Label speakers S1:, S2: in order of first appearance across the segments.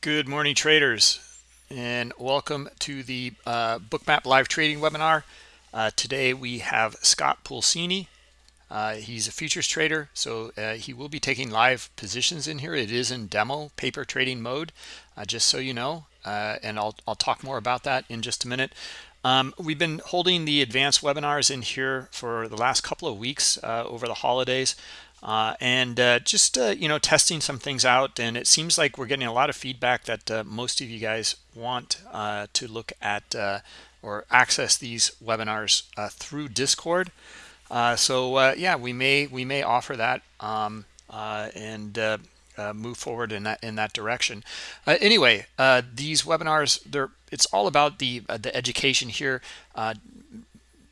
S1: Good morning, traders, and welcome to the uh, Bookmap live trading webinar. Uh, today we have Scott Pulcini. Uh, he's a futures trader, so uh, he will be taking live positions in here. It is in demo paper trading mode, uh, just so you know, uh, and I'll, I'll talk more about that in just a minute. Um, we've been holding the advanced webinars in here for the last couple of weeks over the holidays uh, and uh, just uh, you know testing some things out and it seems like we're getting a lot of feedback that uh, most of you guys want uh, to look at uh, or access these webinars through discord. So yeah we may we may offer that um, and move forward in that in that direction. Anyway these webinars they're it's all about the the education here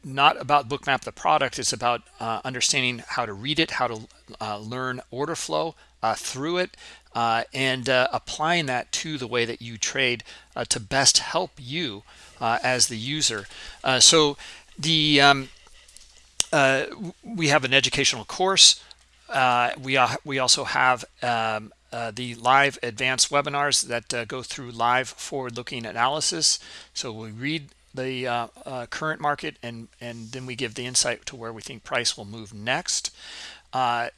S1: not about bookmap the product it's about uh, understanding how to read it how to uh, learn order flow uh, through it uh, and uh, applying that to the way that you trade uh, to best help you as the user. So the um, we have an educational course we we also have um, the live advanced webinars that go through live forward-looking analysis. So we read the uh, uh, current market and and then we give the insight to where we think price will move next uh,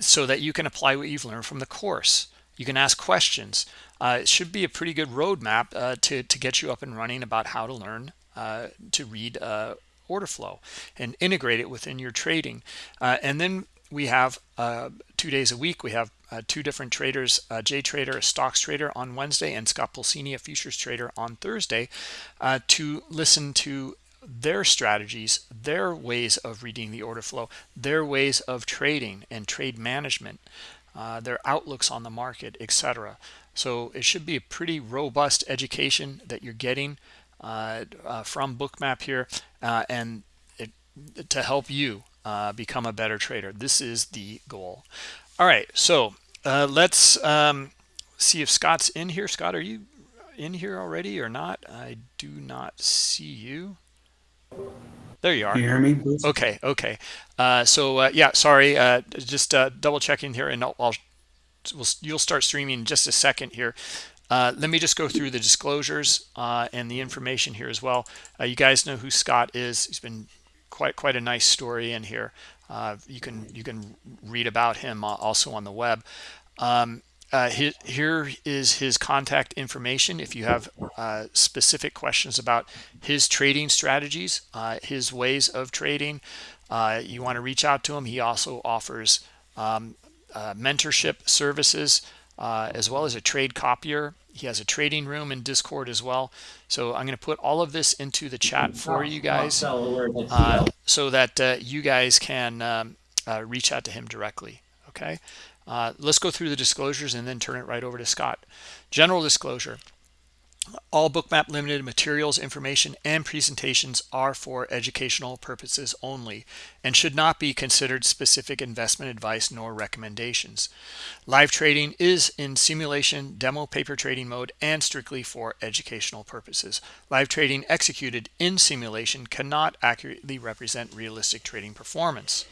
S1: so that you can apply what you've learned from the course. You can ask questions. Uh, it should be a pretty good roadmap uh, to, to get you up and running about how to learn uh, to read order flow and integrate it within your trading. And then we have two days a week we have uh, two different traders, uh, Jay Trader, a stocks trader on Wednesday, and Scott Pulcini, a futures trader on Thursday, uh, to listen to their strategies, their ways of reading the order flow, their ways of trading and trade management, uh, their outlooks on the market, etc. So it should be a pretty robust education that you're getting uh, uh, from Bookmap here, and it, to help you become a better trader. This is the goal. All right, so uh, let's um, see if Scott's in here. Scott, are you in here already or not? I do not see you. There you are.
S2: Can you hear me? Please?
S1: Okay, okay. Uh, so uh, yeah, sorry, uh, just uh, double checking here, and I'll, I'll we'll, you'll start streaming in just a second here. Uh, let me just go through the disclosures and the information here as well. you guys know who Scott is. He's been quite quite a nice story in here. Uh, you can you can read about him also on the web. Um, uh, here is his contact information if you have uh, specific questions about his trading strategies, uh, his ways of trading. Uh, you want to reach out to him. He also offers um, uh, mentorship services as well as a trade copier. He has a trading room in discord as well. So i'm going to put all of this into the chat for you guys uh, so that uh, you guys can um, uh, reach out to him directly okay? Uh, let's go through the disclosures and then turn it right over to scott. General disclosure all bookmap limited materials information and presentations are for educational purposes only and should not be considered specific investment advice nor recommendations. Live trading is in simulation demo paper trading mode and strictly for educational purposes. Live trading executed in simulation cannot accurately represent realistic trading performance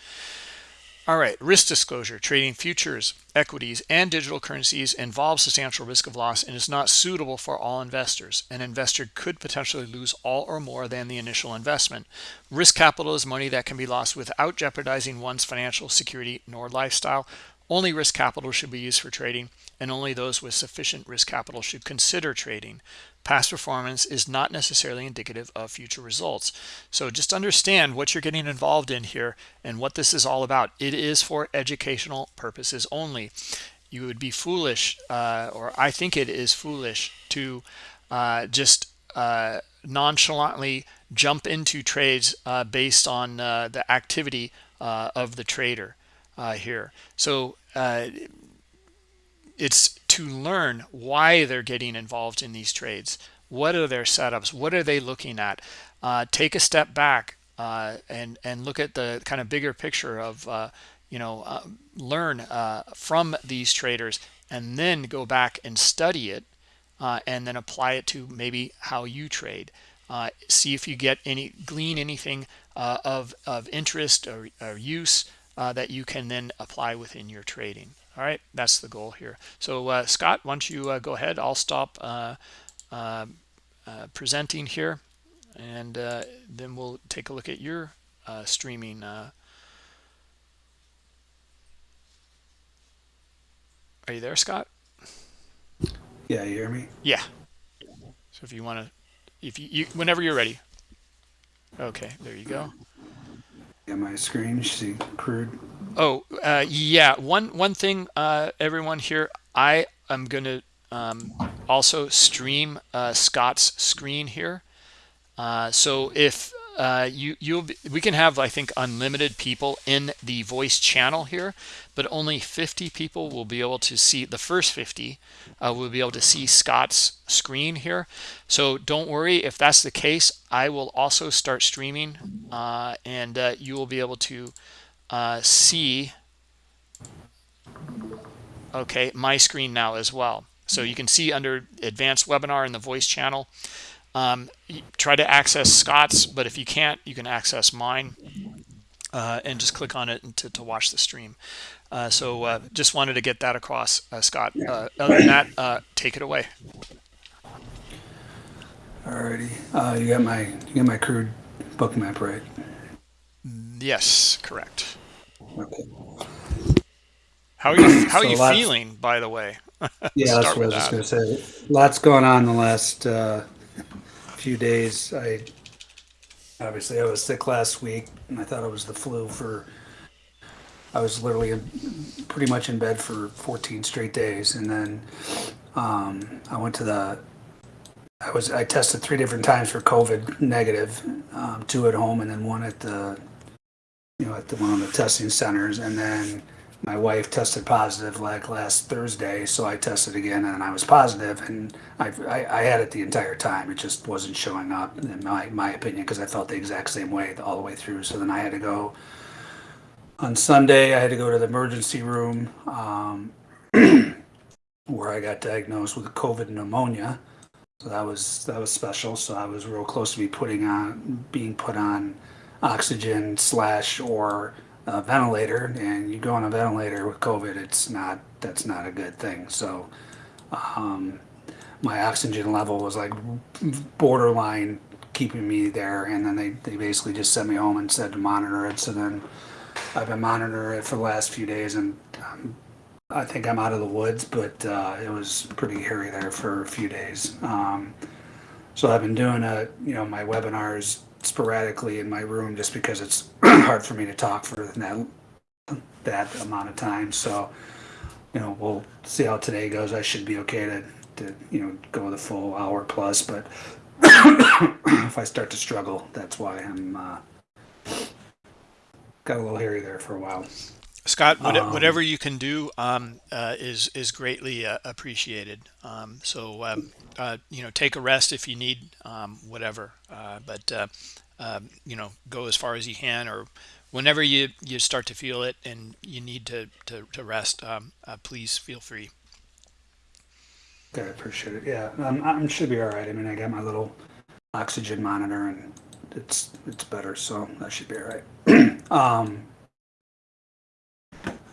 S1: all right, risk disclosure, trading futures, equities, and digital currencies involves substantial risk of loss and is not suitable for all investors. An investor could potentially lose all or more than the initial investment. Risk capital is money that can be lost without jeopardizing one's financial security nor lifestyle. Only risk capital should be used for trading, and only those with sufficient risk capital should consider trading past performance is not necessarily indicative of future results. So just understand what you're getting involved in here and what this is all about. It is for educational purposes only. You would be foolish uh, or i think it is foolish to uh, just uh, nonchalantly jump into trades uh, based on uh, the activity uh, of the trader here. So it's to learn why they're getting involved in these trades. What are their setups? What are they looking at? Uh, take a step back uh, and and look at the kind of bigger picture of uh, you know uh, learn uh, from these traders and then go back and study it uh, and then apply it to maybe how you trade. See if you get any glean anything of of interest or, or use that you can then apply within your trading All right, that's the goal here. So uh, Scott, why don't you uh, go ahead? I'll stop uh, uh, uh presenting here, and uh, then we'll take a look at your uh, streaming. Are you there, Scott?
S2: Yeah, you hear me?
S1: Yeah. So if you want to, if you, you, whenever you're ready. Okay, there you go.
S2: Yeah, my screen, you see crude.
S1: Oh, uh, yeah. One one thing, uh, everyone here, I am going to um, also stream uh, Scott's screen here. Uh, so if uh, you you we can have I think unlimited people in the voice channel here, but only 50 people will be able to see the first 50 uh, will be able to see Scott's screen here. So don't worry if that's the case. I will also start streaming, and you will be able to uh, see okay my screen now as well. So you can see under advanced webinar in the voice channel um, try to access Scott's, but if you can't, you can access mine uh, and just click on it to, to watch the stream. Uh, so uh, just wanted to get that across, uh, Scott. Uh, other than that, uh, take it away.
S2: Alrighty, you got my you got my crude Bookmap right?
S1: Yes, correct.
S2: Okay.
S1: How are you? How so are you feeling, by the way?
S2: yeah, that's what I was that. just gonna say. Lots going on the last few days. I obviously I was sick last week, and I thought it was the flu for. I was literally in, pretty much in bed for 14 straight days, and then um, I went to the. I was I tested three different times for COVID negative, um, two at home and then one at the, you know, at the one of the testing centers, and then my wife tested positive like last Thursday, so I tested again and I was positive, and I, I, I had it the entire time. It just wasn't showing up, in my, my opinion, because I felt the exact same way all the way through. So then I had to go on Sunday. I had to go to the emergency room um, where I got diagnosed with COVID pneumonia. So that was that was special. So I was real close to be putting on being put on oxygen slash or a ventilator and you go on a ventilator with COVID, it's not, that's not a good thing. So, um, my oxygen level was like borderline keeping me there. And then they, they basically just sent me home and said to monitor it. So then I've been monitoring it for the last few days and um, I think I'm out of the woods, but, uh, it was pretty hairy there for a few days. Um, so I've been doing a, you know, my webinars sporadically in my room just because it's hard for me to talk for that that amount of time. So, you know, we'll see how today goes. I should be okay to, to you know, go the full hour plus, but if I start to struggle, that's why I'm uh, got a little hairy there for a while.
S1: Scott, um, whatever you can do um, uh, is is greatly uh, appreciated. Um, so um, uh, you know, take a rest if you need, um, whatever. Uh, but uh, um, you know, go as far as you can, or whenever you you start to feel it and you need to to, to rest, uh, please feel free.
S2: Okay, I appreciate it. Yeah, I should be all right. I mean, I got my little oxygen monitor and it's it's better, so that should be all right.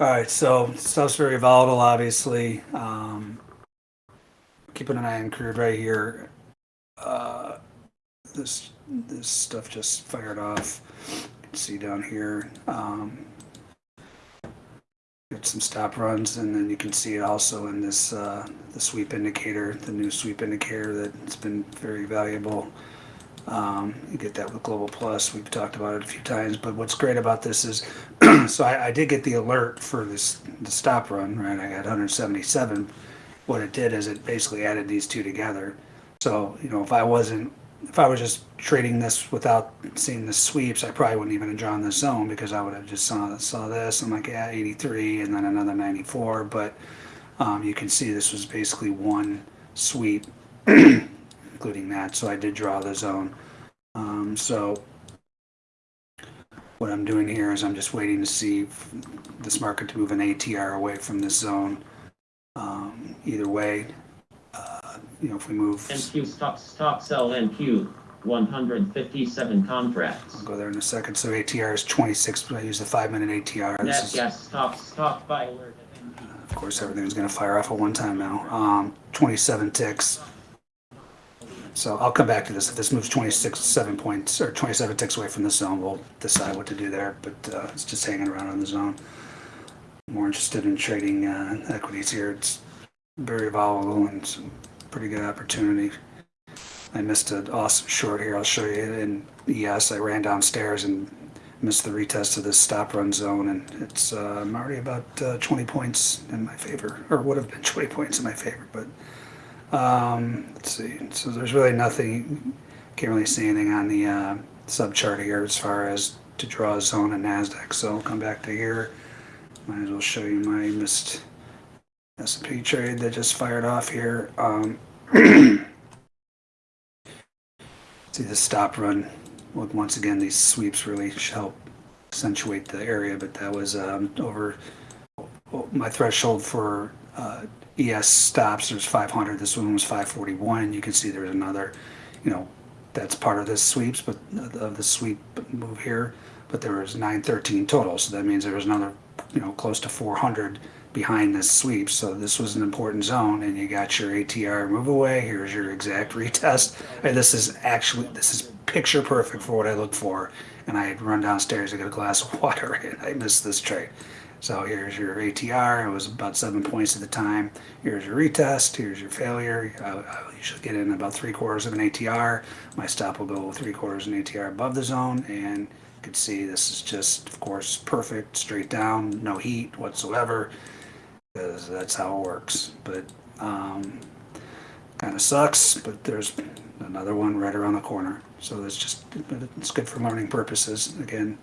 S2: all right, so stuff's very volatile, obviously. Um, keeping an eye on crude right here. Uh, this this stuff just fired off. You can see down here. Um, get some stop runs, and then you can see it also in this uh, the sweep indicator, the new sweep indicator that's been very valuable. Um, you get that with Global Plus. We've talked about it a few times, but what's great about this is, so I, I, did get the alert for this the stop run, right? I got 177. What it did is it basically added these two together. So you know, if I wasn't, if I was just trading this without seeing the sweeps, I probably wouldn't even have drawn the zone because I would have just saw saw this. I'm like, yeah, 83, and then another 94. But um, you can see this was basically one sweep including that. So I did draw the zone. Um, so what I'm doing here is I'm just waiting to see this market to move an ATR away from this zone. Um, either way, uh, you know, if we move.
S3: NQ stop, stop sell NQ 157 contracts.
S2: I'll go there in a second. So ATR is 26. but I use the five minute ATR.
S3: Nat gas stop, stop buy alert.
S2: Of course, everything's going to fire off at one time now. Um, 27 ticks. So I'll come back to this. If this moves 26, seven points or 27 ticks away from the zone, we'll decide what to do there. But uh, it's just hanging around on the zone. More interested in trading uh, equities here. It's very volatile and some pretty good opportunity. I missed an awesome short here. I'll show you And yes, I ran downstairs and missed the retest of this stop run zone, and it's uh, I'm already about uh, 20 points in my favor, or would have been 20 points in my favor. But um, let's see. So there's really nothing. Can't really see anything on the uh, sub chart here as far as to draw a zone in Nasdaq. So I'll come back to here. Might as well show you my missed S&P trade that just fired off here. Um, see the stop run. Once again, these sweeps really help accentuate the area, but that was um, over my threshold for uh, ES stops. There's 500. This one was 541. You can see there's another, you know, that's part of this sweeps, but of the sweep move here. But there was 913 total, so that means there was another, you know, close to 400 behind this sweep. So this was an important zone, and you got your ATR move away. Here's your exact retest. And this is actually this is picture perfect for what I look for. And I had run downstairs to get a glass of water, and I missed this trade. So here's your ATR. It was about seven points at the time. Here's your retest. Here's your failure. I, usually get in about three quarters of an ATR. My stop will go three quarters of an ATR above the zone, and you can see this is just, of course, perfect, straight down, no heat whatsoever because that's how it works. But um, kind of sucks, but there's another one right around the corner. So it's just it's good for learning purposes. Again,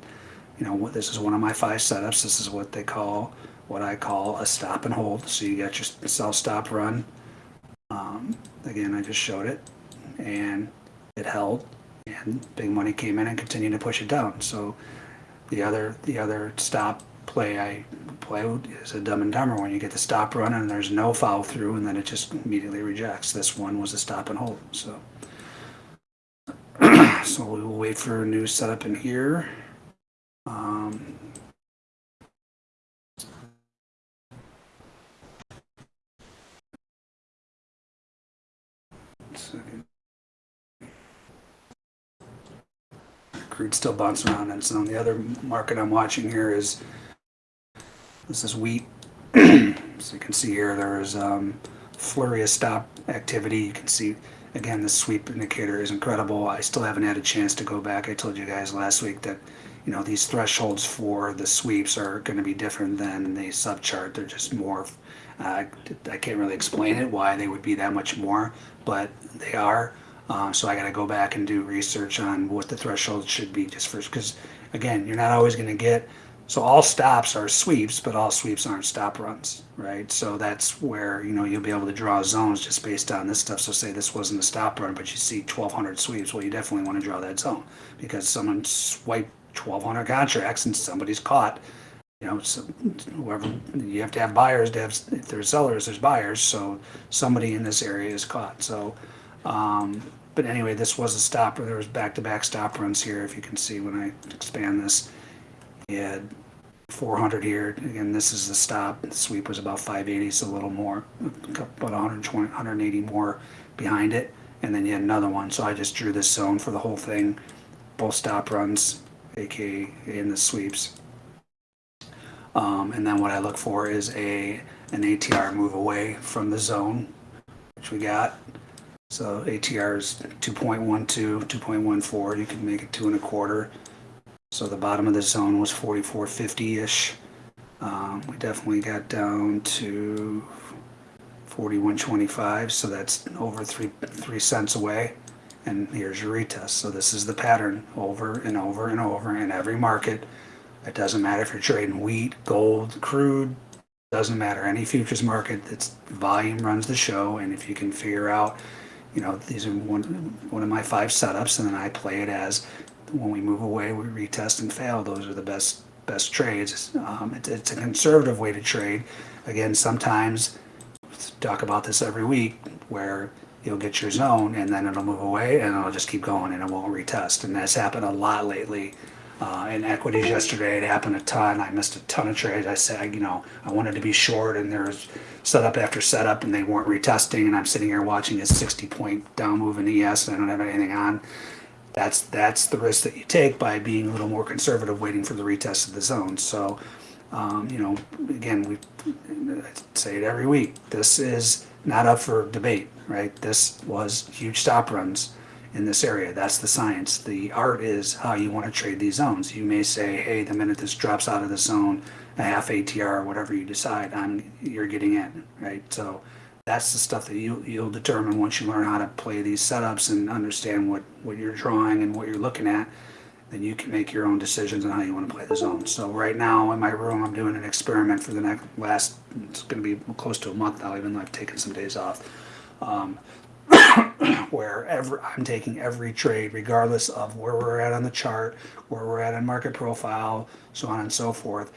S2: you know, this is one of my five setups. This is what they call what I call a stop and hold. So you got your sell stop run. Um, again, I just showed it, and it held, and big money came in and continued to push it down. So the other the other stop play I play is a dumb and dumber when you get the stop run and there's no follow through and then it just immediately rejects. This one was a stop and hold. So, so we will wait for a new setup in here. Um. Crude still bouncing around and so the other market I'm watching here is this is wheat. so you can see here there is um, flurry of stop activity. You can see again the sweep indicator is incredible. I still haven't had a chance to go back. I told you guys last week that you know these thresholds for the sweeps are going to be different than the sub chart. They're just more. Uh, I can't really explain it why they would be that much more, but they are. Uh, so I got to go back and do research on what the threshold should be just first, because again, you're not always going to get so all stops are sweeps, but all sweeps aren't stop runs, right? So that's where you know you'll be able to draw zones just based on this stuff. So say this wasn't a stop run, but you see 1,200 sweeps. Well, you definitely want to draw that zone because someone swiped 1,200 contracts and somebody's caught. You know, so whoever you have to have buyers to have. If there's sellers, there's buyers. So somebody in this area is caught. So. Um, but anyway, this was a stop. Or there was back-to-back stop runs here. If you can see when I expand this, you had 400 here. Again, this is the stop. The sweep was about 580, so a little more, about 120, 180 more behind it. And then you had another one. So I just drew this zone for the whole thing, both stop runs, aka in the sweeps. Um, and then what I look for is a an ATR move away from the zone, which we got. So ATR is 2.12, 2.14. You can make it two and a quarter. So the bottom of the zone was 44.50-ish. Um, we definitely got down to 41.25, so that's over three three cents away. And here's your retest. So this is the pattern over and over and over in every market. It doesn't matter if you're trading wheat, gold, crude, doesn't matter. Any futures market, it's volume runs the show. And if you can figure out, you know, these are one, one of my five setups, and then I play it as when we move away, we retest and fail. Those are the best best trades. Um, it, it's a conservative way to trade. Again, sometimes talk about this every week where you'll get your zone and then it'll move away and it'll just keep going and it won't retest. And that's happened a lot lately. Uh, in equities yesterday, it happened a ton. I missed a ton of trades. I said, you know, I wanted to be short, and there was setup after setup, and they weren't retesting. And I'm sitting here watching a 60 point down move in ES, and I don't have anything on. That's that's the risk that you take by being a little more conservative, waiting for the retest of the zone. So, um, you know, again, we I say it every week. This is not up for debate, right? This was huge stop runs in this area. That's the science. The art is how you want to trade these zones. You may say, hey, the minute this drops out of the zone, a half ATR, whatever you decide, I'm you're getting in, right? So that's the stuff that you you'll determine once you learn how to play these setups and understand what what you're drawing and what you're looking at. Then you can make your own decisions on how you want to play the zone. So right now in my room, I'm doing an experiment for the next last. It's going to be close to a month now, even though I've taken some days off. Um, where every, I'm taking every trade, regardless of where we're at on the chart, where we're at on market profile, so on and so forth.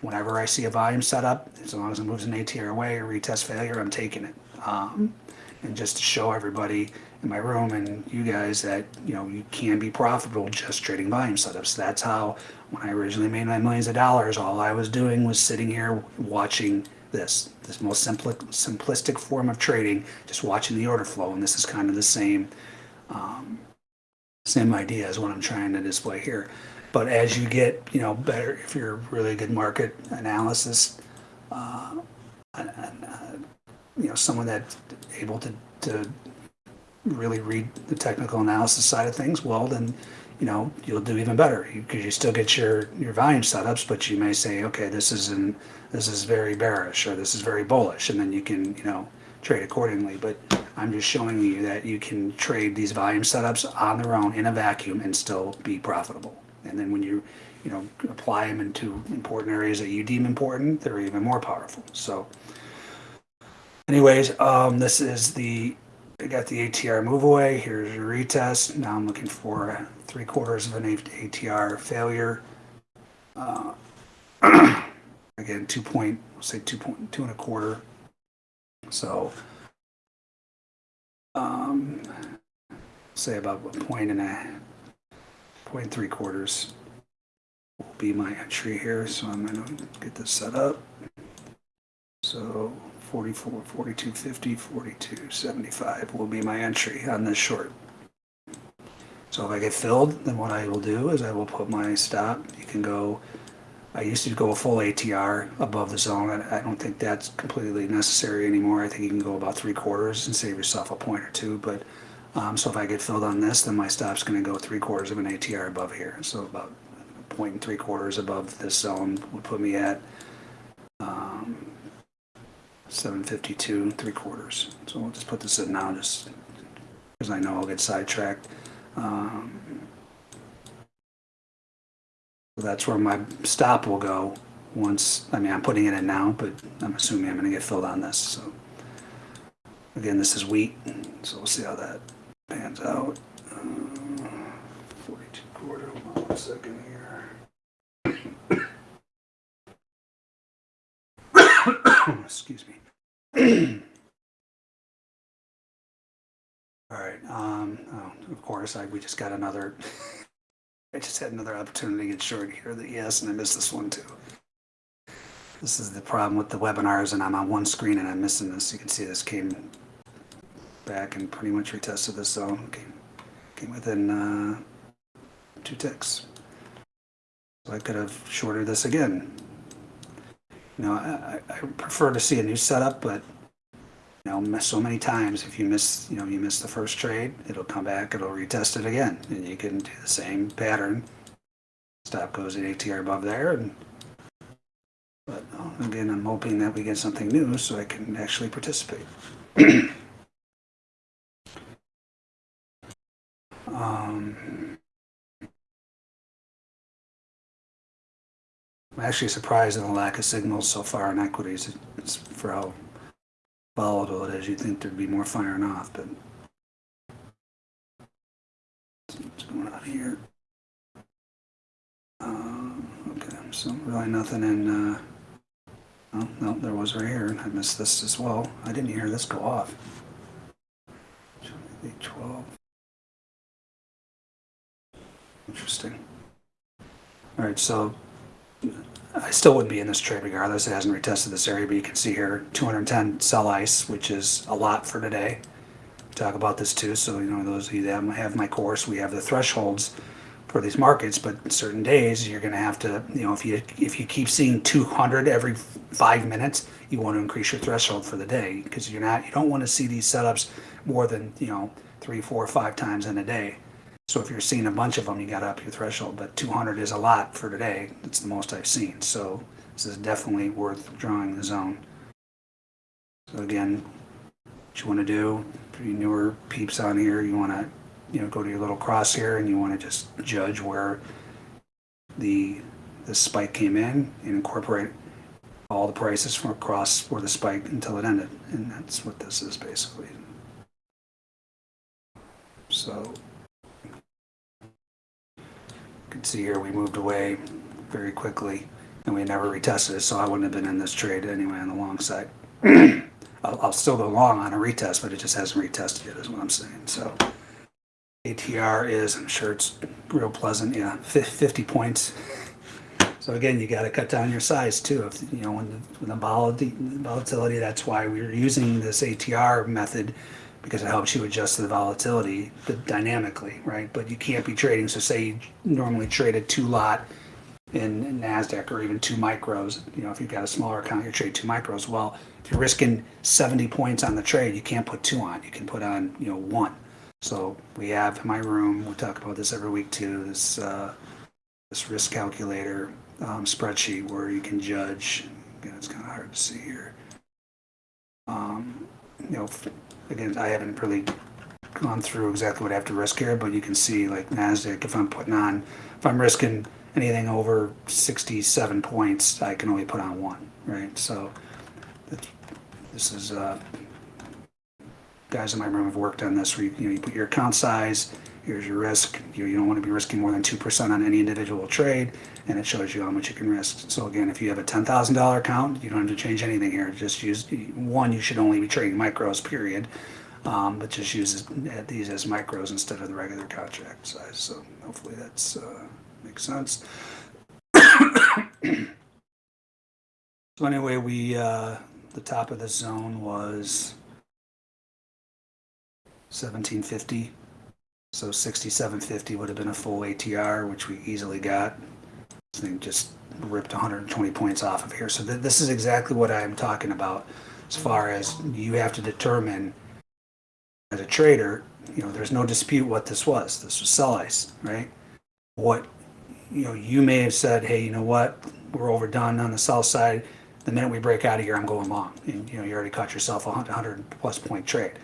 S2: Whenever I see a volume setup, as long as it moves an ATR away or retest failure, I'm taking it. Um, and just to show everybody in my room and you guys that you know you can be profitable just trading volume setups. That's how when I originally made my millions of dollars, all I was doing was sitting here watching this, this most simpli- simplistic form of trading, just watching the order flow. And this is kind of the same, um, same idea as what I'm trying to display here. But as you get, you know, better, if you're really good market analysis, uh, uh, you know, someone that's able to, to really read the technical analysis side of things, well, then, you know, you'll do even better because you still get your, your volume setups, but you may say, okay, this is an, this is very bearish or this is very bullish, and then you can, you know, trade accordingly. But I'm just showing you that you can trade these volume setups on their own in a vacuum and still be profitable. And then when you, you know, apply them into important areas that you deem important, they're even more powerful. So, anyways, um, this is the I got the ATR move away. Here's your retest. Now I'm looking for three quarters of an ATR failure. Uh, again, two point, say two point, two and a quarter. So, um, say about a point and a point three quarters will be my entry here. So I'm gonna get this set up. So 44, 42, 50, 42, 75 will be my entry on this short. So if I get filled, then what I will do is I will put my stop. You can go, I used to go a full ATR above the zone. I don't think that's completely necessary anymore. I think you can go about three quarters and save yourself a point or two. But um, so if I get filled on this, then my stop's going to go three quarters of an ATR above here. So about a point and three quarters above this zone would put me at um, 752 three quarters. So we'll just put this in now just because I know I'll get sidetracked. Um, that's where my stop will go once, I mean, I'm putting it in now, but I'm assuming I'm going to get filled on this. So again, this is wheat, so we'll see how that pans out. Uh, 42 quarter, hold on here. Excuse me. All right. Um, oh, of course, I, we just got another. I just had another opportunity to get short here. That yes, and I missed this one too. This is the problem with the webinars, and I'm on one screen and I'm missing this. You can see this came back and pretty much retested this zone. Came, came within uh, two ticks. So I could have shorted this again. You know, I, I prefer to see a new setup, but you know, miss so many times. If you miss, you know, you miss the first trade, it'll come back, it'll retest it again, and you can do the same pattern. Stop goes at ATR above there, and but uh, again, I'm hoping that we get something new so I can actually participate. um, I'm actually surprised at the lack of signals so far in equities. It's for how volatile it is. You'd think there'd be more firing off, but what's going on here? Um, okay, so really nothing in. Uh, oh no, there was right here. I missed this as well. I didn't hear this go off. Twelve. Interesting. All right, so I still would be in this trade regardless. It hasn't retested this area, but you can see here 210 sell ice, which is a lot for today. Talk about this too. So, you know, those of you that have my course, we have the thresholds for these markets, but certain days you're going to have to, you know, if you if you keep seeing 200 every five minutes, you want to increase your threshold for the day because you're not you don't want to see these setups more than you know three, four, five times in a day. So if you're seeing a bunch of them, you got to up your threshold. But 200 is a lot for today. It's the most I've seen. So this is definitely worth drawing the zone. So again, what you want to do for you newer peeps on here, you want to you know go to your little cross here and you want to just judge where the the spike came in and incorporate all the prices from across where the spike until it ended. And that's what this is basically. So can see here we moved away very quickly and we never retested it, so I wouldn't have been in this trade anyway on the long side. I'll, I'll still go long on a retest, but it just hasn't retested yet, is what I'm saying. So ATR is, I'm sure it's real pleasant, yeah, 50 points. So again, you got to cut down your size too. If you know when the, when the volatility, volatility, that's why we're using this ATR method because it helps you adjust to the volatility the, dynamically, right? But you can't be trading. So say you normally trade a two lot in Nasdaq or even two micros. You know, if you've got a smaller account, you trade two micros. Well, if you're risking 70 points on the trade, you can't put two on. You can put on you know one. So we have in my room. We talk about this every week too. This uh, this risk calculator um, spreadsheet where you can judge. Again, it's kind of hard to see here. Um, you know, again, I haven't really gone through exactly what I have to risk here, but you can see like Nasdaq. If I'm putting on, if I'm risking anything over 67 points, I can only put on one, right? So this is uh, guys in my room have worked on this. Where you, you know, you put your account size, here's your risk. You, don't want to be risking more than two percent on any individual trade, and it shows you how much you can risk. So again, if you have a ten thousand dollar account, you don't have to change anything here. Just use one. You should only be trading micros, period. Um, but just use these as micros instead of the regular contract size. So hopefully that's uh, makes sense. so anyway, we uh, the top of the zone was 1750. So 6750 would have been a full ATR, which we easily got. This thing just ripped 120 points off of here. So th- this is exactly what I'm talking about as far as you have to determine as a trader, you know, there's no dispute what this was. This was sell ice, right? What, you know, you may have said, hey, you know what, we're overdone on the sell side. The minute we break out of here, I'm going long. And, you know, you already caught yourself a 100 plus point trade.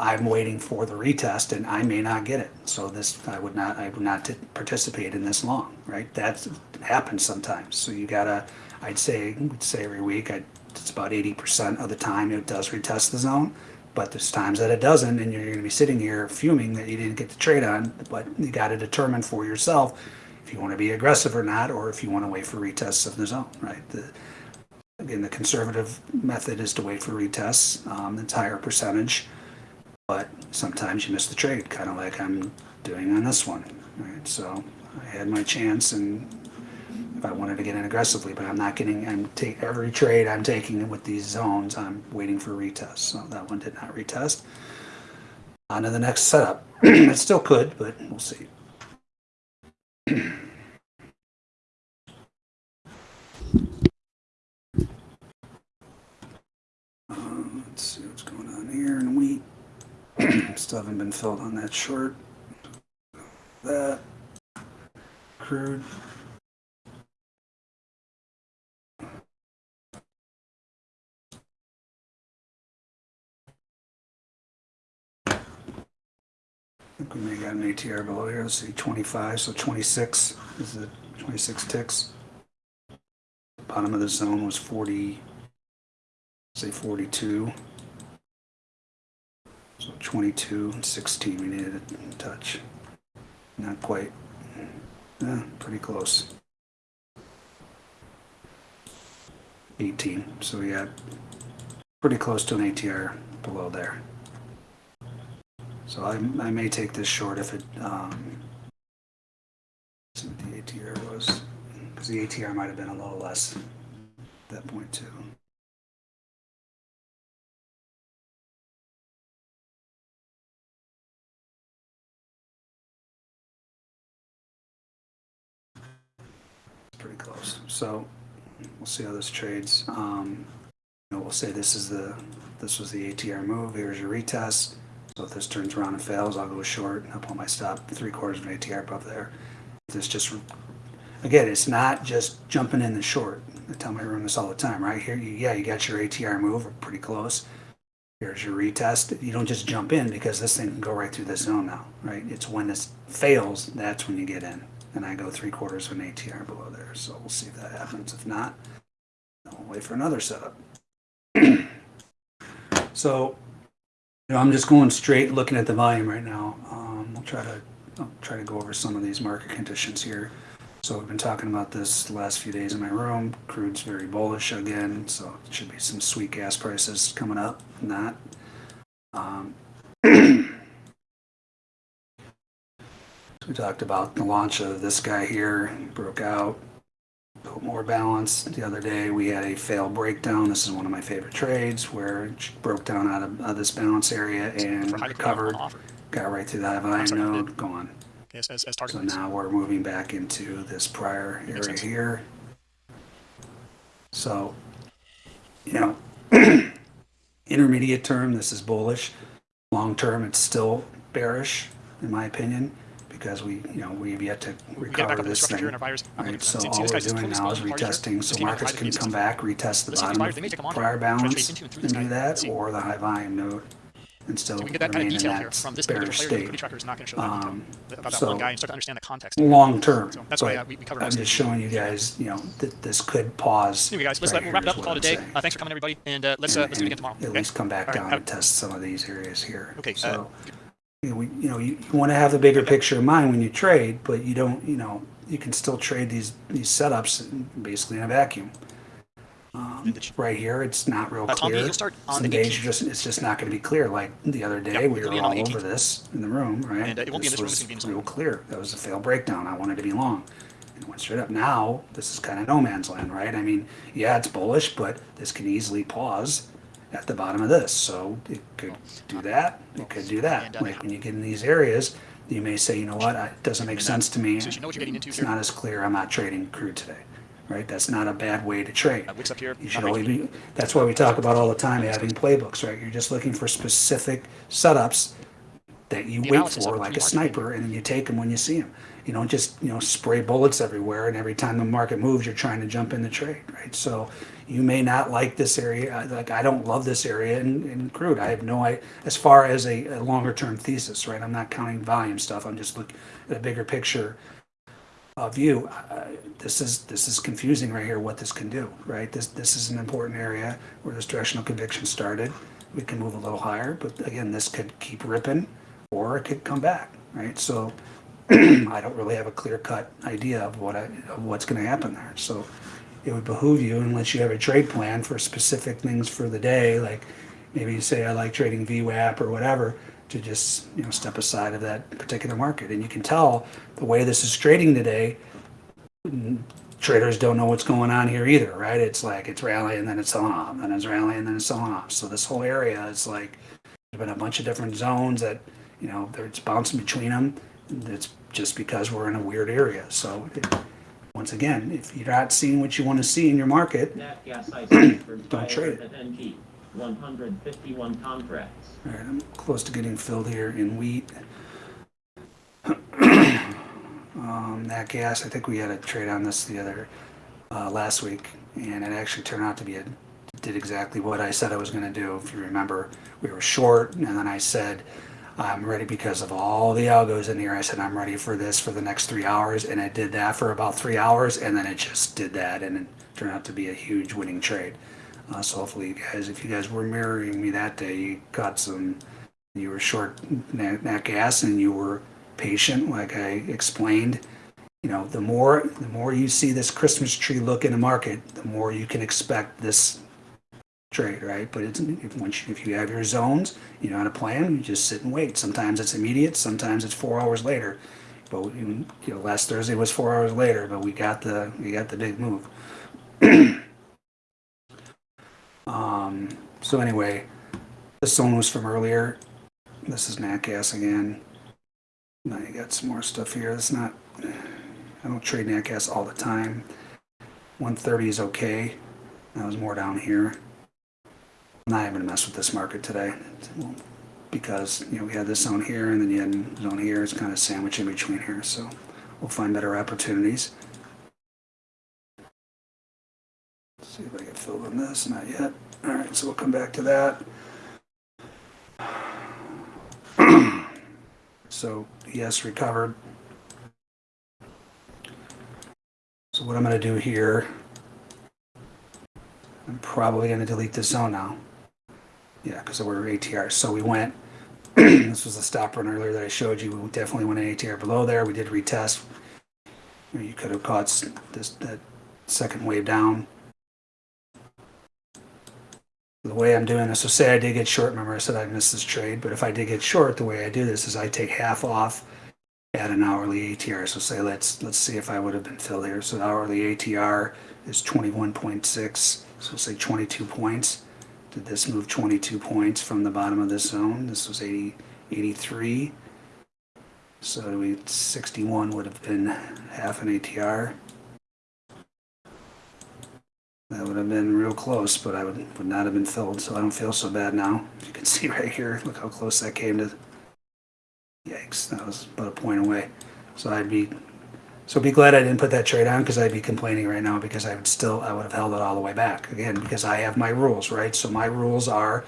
S2: I'm waiting for the retest and I may not get it. So this, I would not, I would not participate in this long, right? That happens sometimes. So you gotta, I'd say, would say every week, I, it's about 80% of the time it does retest the zone. But there's times that it doesn't and you're gonna be sitting here fuming that you didn't get the trade on, but you gotta determine for yourself if you wanna be aggressive or not, or if you wanna wait for retests of the zone, right? The, again, the conservative method is to wait for retests, um, it's higher percentage but sometimes you miss the trade, kind of like I'm doing on this one. Right? So I had my chance, and if I wanted to get in aggressively, but I'm not getting. I'm take every trade I'm taking with these zones. I'm waiting for retest. So that one did not retest. On to the next setup. it still could, but we'll see. Uh, let's see what's going on here in wheat. Still haven't been filled on that short. That crude. I think we may got an ATR below here. Let's see, 25, so 26 is the 26 ticks. Bottom of the zone was 40, say 42. So 22 and 16 we needed a touch. Not quite. Yeah, pretty close. 18. So yeah, pretty close to an ATR below there. So I, I may take this short if it, um, see what the ATR was. because the ATR might have been a little less at that point too. Close. So we'll see how this trades. Um, you know, we'll say this is the this was the ATR move. Here's your retest. So if this turns around and fails, I'll go short and I'll put my stop three quarters of an ATR above there. This just again, it's not just jumping in the short. I tell my room this all the time, right? Here, you, yeah, you got your ATR move, pretty close. Here's your retest. You don't just jump in because this thing can go right through this zone now, right? It's when this fails, that's when you get in. And I go three quarters of an ATR below there. So we'll see if that happens. If not, I'll wait for another setup. so, you know, I'm just going straight looking at the volume right now. Um, we'll try to I'll try to go over some of these market conditions here. So we've been talking about this the last few days in my room. Crude's very bullish again, so it should be some sweet gas prices coming up. Not. Um, we talked about the launch of this guy here. Broke out. Built more balance. The other day we had a fail breakdown. This is one of my favorite trades where it broke down out of, out of this balance area and
S1: high
S2: recovered. Got right through that volume
S1: sorry,
S2: node. Gone.
S1: Yes, as, as target.
S2: So now we're moving back into this prior area here. So, you know, intermediate term, this is bullish. Long term, it's still bearish, in my opinion, because we, you know, we've yet to
S1: We
S2: recover
S1: up to the
S2: this thing.
S1: in our buyers. I'm looking
S2: Right, so
S1: them. See- see
S2: all
S1: this
S2: we're
S1: guy's
S2: doing now is
S1: exposed party here.
S2: retesting, so markets can come back, retest the
S1: Let's see these
S2: bottom
S1: buyers, they may take them
S2: of prior balance
S1: and
S2: and do that, or the high volume node, and still
S1: So we can get that kind
S2: remain
S1: of
S2: in
S1: detail here
S2: that
S1: from this particular player. The
S2: state.
S1: liquidity tracker is not going to show that detail
S2: Um,
S1: about that
S2: so-
S1: one guy and start to understand the context.
S2: long term.
S1: So that's why uh, we, we covered
S2: I'm just showing you guys, you know, that this could pause.
S1: Anyway, guys, let's
S2: right
S1: let, we'll wrap it up.
S2: is
S1: Call it a day. Uh, thanks for coming, everybody, and uh, let's uh, let's do it again tomorrow.
S2: At
S1: okay?
S2: least come back
S1: All
S2: down
S1: have-
S2: and test some of these areas here.
S1: Okay, uh,
S2: So, you know, we, you know, you, you want to have the bigger picture in mind when you trade, but you don't, you know, you can still trade these, these setups basically in a vacuum. Um, right here, it's not real
S1: Uh,
S2: clear.
S1: you'll start on
S2: Some
S1: the
S2: days just, it's just not going to be clear. Like the other day,
S1: Yep,
S2: we were
S1: be on the
S2: all over this in the room, right?
S1: And, uh, it won't be in this room, it's
S2: real clear. That was a fail breakdown. I wanted to be long. And it went straight up. Now, this is kind of no man's land, right? I mean, yeah, it's bullish, but this can easily pause at the bottom of this. So it could do that. It could do that. Like when you get in these areas, you may say, you know what, it doesn't make sense to me.
S1: So you know what you're getting into
S2: It's not as clear. I'm not trading crude today, right? That's not a bad way to trade.
S1: Wicks up here.
S2: You should always be, that's why we talk about all the time having playbooks, right? You're just looking for specific setups that you wait for like a sniper and then you take them when you see them. You don't just, you know, spray bullets everywhere and every time the market moves, you're trying to jump in the trade, right? So you may not like this area. Like, I don't love this area in, in crude. I have no, I, as far as a, a longer term thesis, right? I'm not counting volume stuff. I'm just looking at a bigger picture uh, view, uh, this is this is confusing right here. What this can do, right? This this is an important area where this directional conviction started. We can move a little higher, but again, this could keep ripping, or it could come back, right? So I don't really have a clear cut idea of what I, of what's going to happen there. So it would behoove you, unless you have a trade plan for specific things for the day, like maybe you say I like trading VWAP or whatever, to just you know step aside of that particular market. And you can tell the way this is trading today, mm, traders don't know what's going on here either, right? It's like it's rallying, then it's selling off, then it's rallying, then it's selling off. So this whole area is like there's been a bunch of different zones that you know it's bouncing between them. It's just because we're in a weird area. So it, once again, if you're not seeing what you want to see in your market,
S3: Nat gas iceberg
S2: Don't trade
S3: NG, 151 contracts.
S2: All right, I'm close to getting filled here in wheat. um, that gas, I think we had a trade on this the other uh, last week, and it actually turned out to be a did exactly what I said I was going to do. If you remember, we were short, and then I said I'm ready because of all the algos in here. I said I'm ready for this for the next three hours, and it did that for about three hours, and then it just did that, and it turned out to be a huge winning trade. Uh, so hopefully, you guys, if you guys were mirroring me that day, you got some. You were short nat, gas, and you were patient, like I explained. You know, the more the more you see this Christmas tree look in the market, the more you can expect this trade, right? But it's if once you, if you have your zones, you know how to plan. You just sit and wait. Sometimes it's immediate. Sometimes it's four hours later. but you know, last Thursday was four hours later, but we got the, we got the big move. Um, so anyway, this one was from earlier. This is nat again. Now you got some more stuff here. It's not, I don't trade nat all the time. 130 is okay. That was more down here. Not even mess with this market today because, you know, we had this zone here and then you had zone here. It's kind of sandwiched in between here. So we'll find better opportunities. See if I get filled on this, not yet. All right, so we'll come back to that. So, yes, recovered. So what I'm gonna do here, I'm probably gonna delete this zone now. Yeah, because we're ATR, so we went, this was the stop run earlier that I showed you, we definitely went an ATR below there, we did retest. You could have caught this, that second wave down. The way I'm doing this, so say I did get short, remember I said I missed this trade, but if I did get short, the way I do this is I take half off at an hourly ATR. So say let's let's see if I would have been filled here. So the hourly ATR is 21.6. So say 22 points. Did this move 22 points from the bottom of this zone? This was 80, 83. So we 61 would have been half an ATR. That would have been real close, but I would, would not have been filled, so I don't feel so bad now. You can see right here, look how close that came to. Yikes, that was about a point away. So I'd be, so be glad I didn't put that trade on because I'd be complaining right now because I would still, I would have held it all the way back. Again, because I have my rules, right? So my rules are,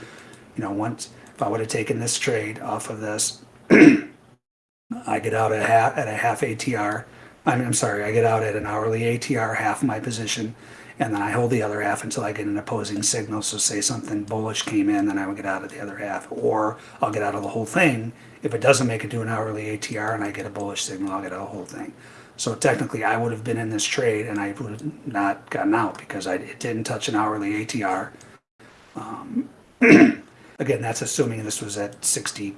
S2: you know, once, if I would have taken this trade off of this, I get out at a half, at a half ATR. I mean, I'm sorry, I get out at an hourly ATR, half my position, and then I hold the other half until I get an opposing signal. So say something bullish came in, then I would get out of the other half, or I'll get out of the whole thing. If it doesn't make it to an hourly ATR and I get a bullish signal, I'll get out of the whole thing. So technically, I would have been in this trade and I would have not gotten out because I, it didn't touch an hourly ATR. Um, again, that's assuming this was at 60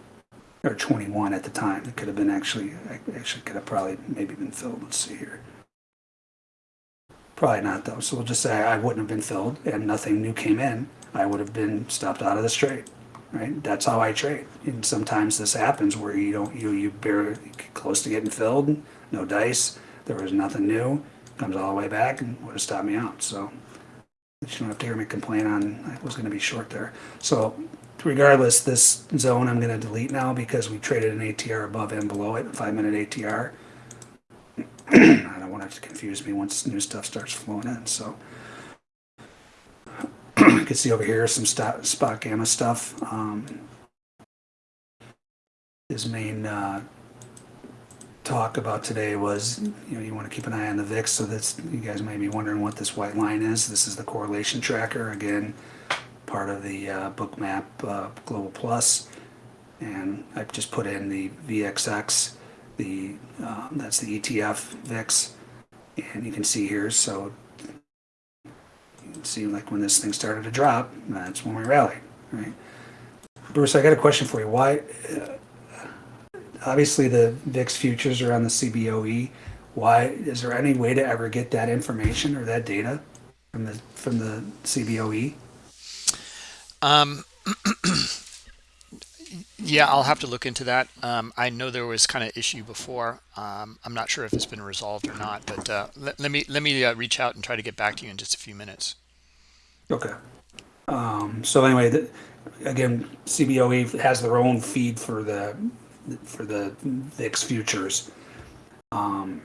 S2: or 21 at the time. It could have been actually, I actually could have probably maybe been filled. Let's see here. Probably not though. So we'll just say I wouldn't have been filled and nothing new came in. I would have been stopped out of this trade, right? That's how I trade. And sometimes this happens where you don't, you, you barely close to getting filled, no dice. There was nothing new, comes all the way back and would have stopped me out. So you don't have to hear me complain on, I was gonna be short there. So regardless, this zone I'm gonna delete now because we traded an ATR above and below it, five minute ATR. I don't want it to confuse me once new stuff starts flowing in, so. You can see over here some spot, spot gamma stuff. Um, his main, uh, talk about today was, you know, you want to keep an eye on the VIX, so that's, you guys may be wondering what this white line is. This is the correlation tracker, again, part of the uh, Bookmap uh, Global Plus. And I've just put in the VXX, the, uh, that's the ETF VIX. And you can see here, so you can see like when this thing started to drop, that's when we rallied, right? Bruce, I got a question for you. Why, uh, obviously the VIX futures are on the CBOE. Why, is there any way to ever get that information or that data from the, from the CBOE?
S1: Um, yeah, I'll have to look into that. Um, I know there was kind of issue before. Um, I'm not sure if it's been resolved or not, but uh, let, let me let me uh, reach out and try to get back to you in just a few minutes.
S2: Okay. Um, so anyway, the, again, CBOE has their own feed for the for the VIX futures. Um,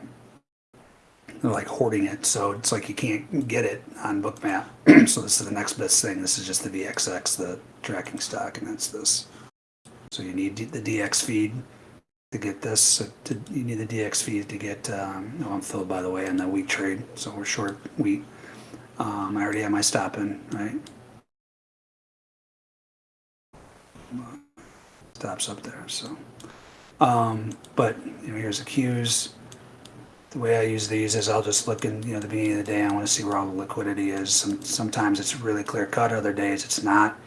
S2: they're like hoarding it, so it's like you can't get it on Bookmap. so this is the next best thing. This is just the VXX, the tracking stock, and that's this. So you need the DX feed to get this. So to, you need the DX feed to get. Um, oh, I'm filled by the way on the wheat trade, so we're short wheat. Um, I already have my stop in, right? Stops up there, so. Um, but, you know, here's the cues. The way I use these is I'll just look in, you know, the beginning of the day, I want to see where all the liquidity is. Some, sometimes it's really clear cut, other days it's not.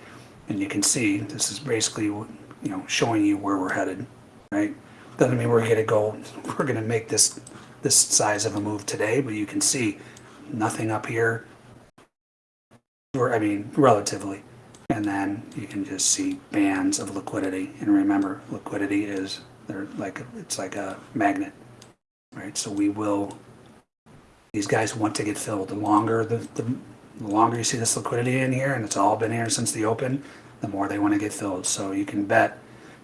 S2: And you can see, this is basically, you know, showing you where we're headed, right? doesn't mean we're gonna go, we're gonna make this, this size of a move today, but you can see nothing up here. Or, I mean, relatively. And then you can just see bands of liquidity. And remember, liquidity is, they're like, it's like a magnet, right? So we will, these guys want to get filled. The longer the, the, the longer you see this liquidity in here, and it's all been here since the open, the more they want to get filled. So you can bet,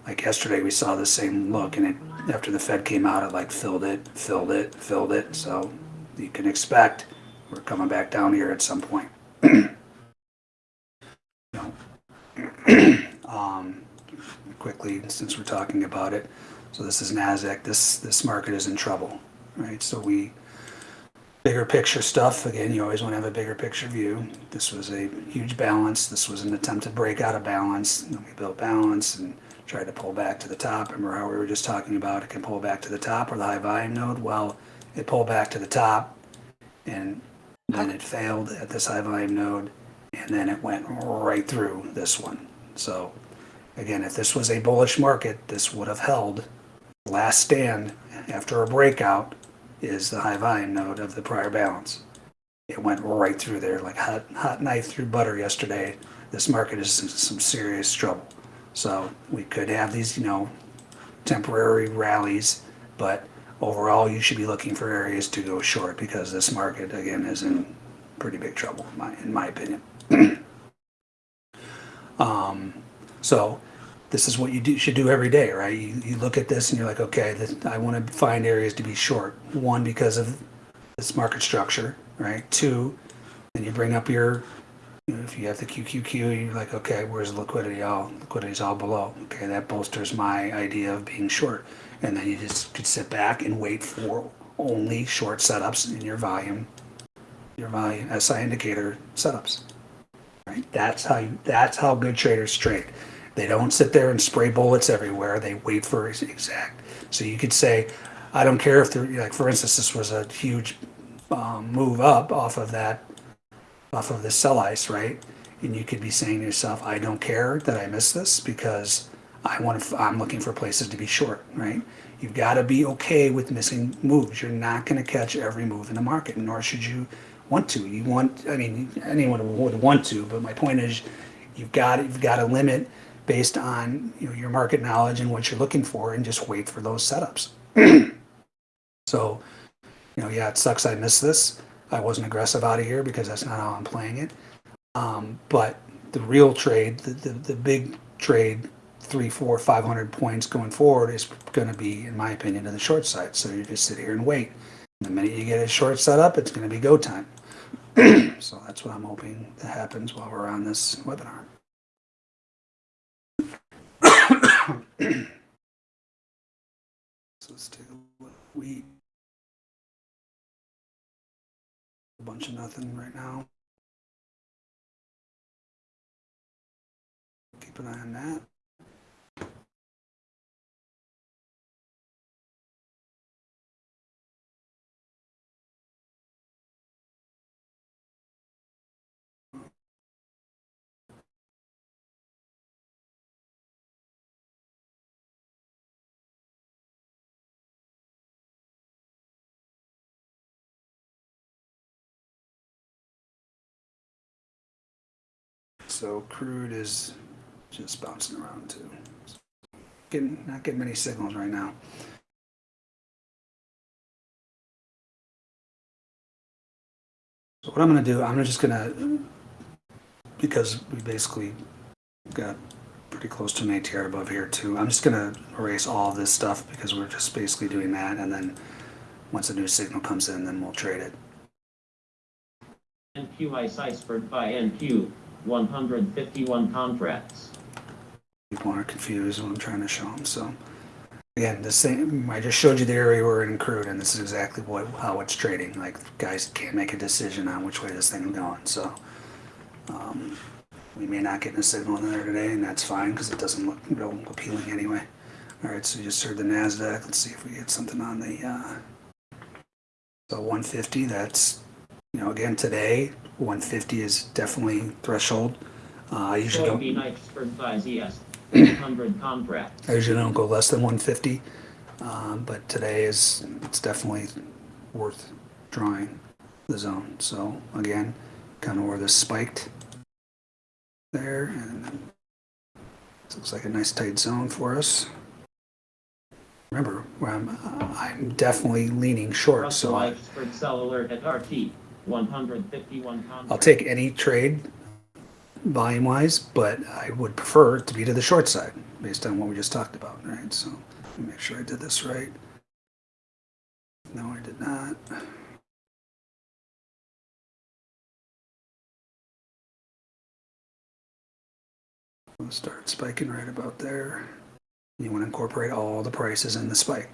S2: like yesterday, we saw the same look, and it after the Fed came out, it like filled it, filled it, filled it. So you can expect we're coming back down here at some point. Um, quickly, since we're talking about it, so this is Nasdaq. This this market is in trouble, right? So we bigger picture stuff. Again, you always want to have a bigger picture view. This was a huge balance. This was an attempt to break out of balance. Then we built balance and tried to pull back to the top. Remember how we were just talking about it can pull back to the top or the high volume node? Well, it pulled back to the top and then it failed at this high volume node and then it went right through this one. So again, if this was a bullish market, this would have held. Last stand after a breakout is the high volume node of the prior balance. It went right through there like hot, hot knife through butter yesterday. This market is in some serious trouble. So we could have these, you know, temporary rallies, but overall you should be looking for areas to go short because this market again is in pretty big trouble, in my, in my opinion. um, so this is what you do, should do every day, right? You, you look at this and you're like, okay, this, I want to find areas to be short. One, because of this market structure, right? Two, and you bring up your, you know, if you have the QQQ, you're like, okay, where's the liquidity? Oh, liquidity's all below. Okay, that bolsters my idea of being short. And then you just could sit back and wait for only short setups in your volume, your volume SI indicator setups. Right? That's how you, that's how good traders trade. They don't sit there and spray bullets everywhere. They wait for exact. So you could say, I don't care if like, for instance, this was a huge um, move up off of that, off of the sell ice, right? And you could be saying to yourself, I don't care that I missed this because I want to, I'm looking for places to be short, right? You've got to be okay with missing moves. You're not going to catch every move in the market, nor should you want to. You want, I mean, anyone would want to, but my point is, you've got you've got a limit based on you know your market knowledge and what you're looking for, and just wait for those setups. so, you know, yeah, it sucks I missed this. I wasn't aggressive out of here because that's not how I'm playing it. Um, but the real trade, the, the, the big trade, three, four, five hundred points going forward is going to be, in my opinion, to the short side. So you just sit here and wait. The minute you get a short setup, it's going to be go time. so that's what I'm hoping that happens while we're on this webinar. So let's take a look. We a bunch of nothing right now. Keep an eye on that. So crude is just bouncing around too. Getting not getting many signals right now. So what I'm gonna do, I'm just gonna because we basically got pretty close to an ATR above here too. I'm just gonna erase all this stuff because we're just basically doing that and then once a new signal comes in, then we'll trade it.
S3: NQ ice iceberg buy NQ, 151 contracts.
S2: people aren't confused when I'm trying to show them. So again, the same. I just showed you the area we're in crude, and this is exactly what how it's trading. Like guys can't make a decision on which way this thing is going. So um, we may not get a signal in there today, and that's fine because it doesn't look real appealing anyway. All right, so you just heard the Nasdaq. Let's see if we get something on the. Uh, so 150. That's you know again today 150 is definitely threshold. Uh, I usually don't.
S3: Soybean iceberg buy ZS, 100 contracts.
S2: I usually don't go less than 150. Um, but today is, it's definitely worth drawing the zone. So again, kind of where this spiked there and this looks like a nice tight zone for us. Remember, I'm, I'm definitely leaning short, so
S3: Russell
S2: I,
S3: Expert Sell Alert at RT, 151.
S2: I'll take any trade volume wise, but I would prefer to be to the short side based on what we just talked about, right? So make sure I did this right. No, I did not. We'll start spiking right about there. You want to incorporate all the prices in the spike.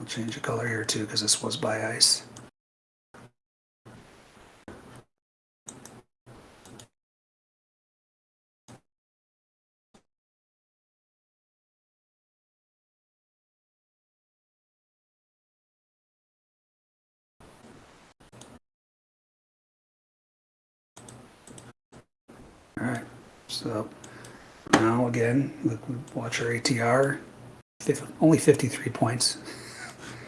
S2: I'll change the color here too because this was by ice. All right, so now again, look, watch our ATR, only 53 points.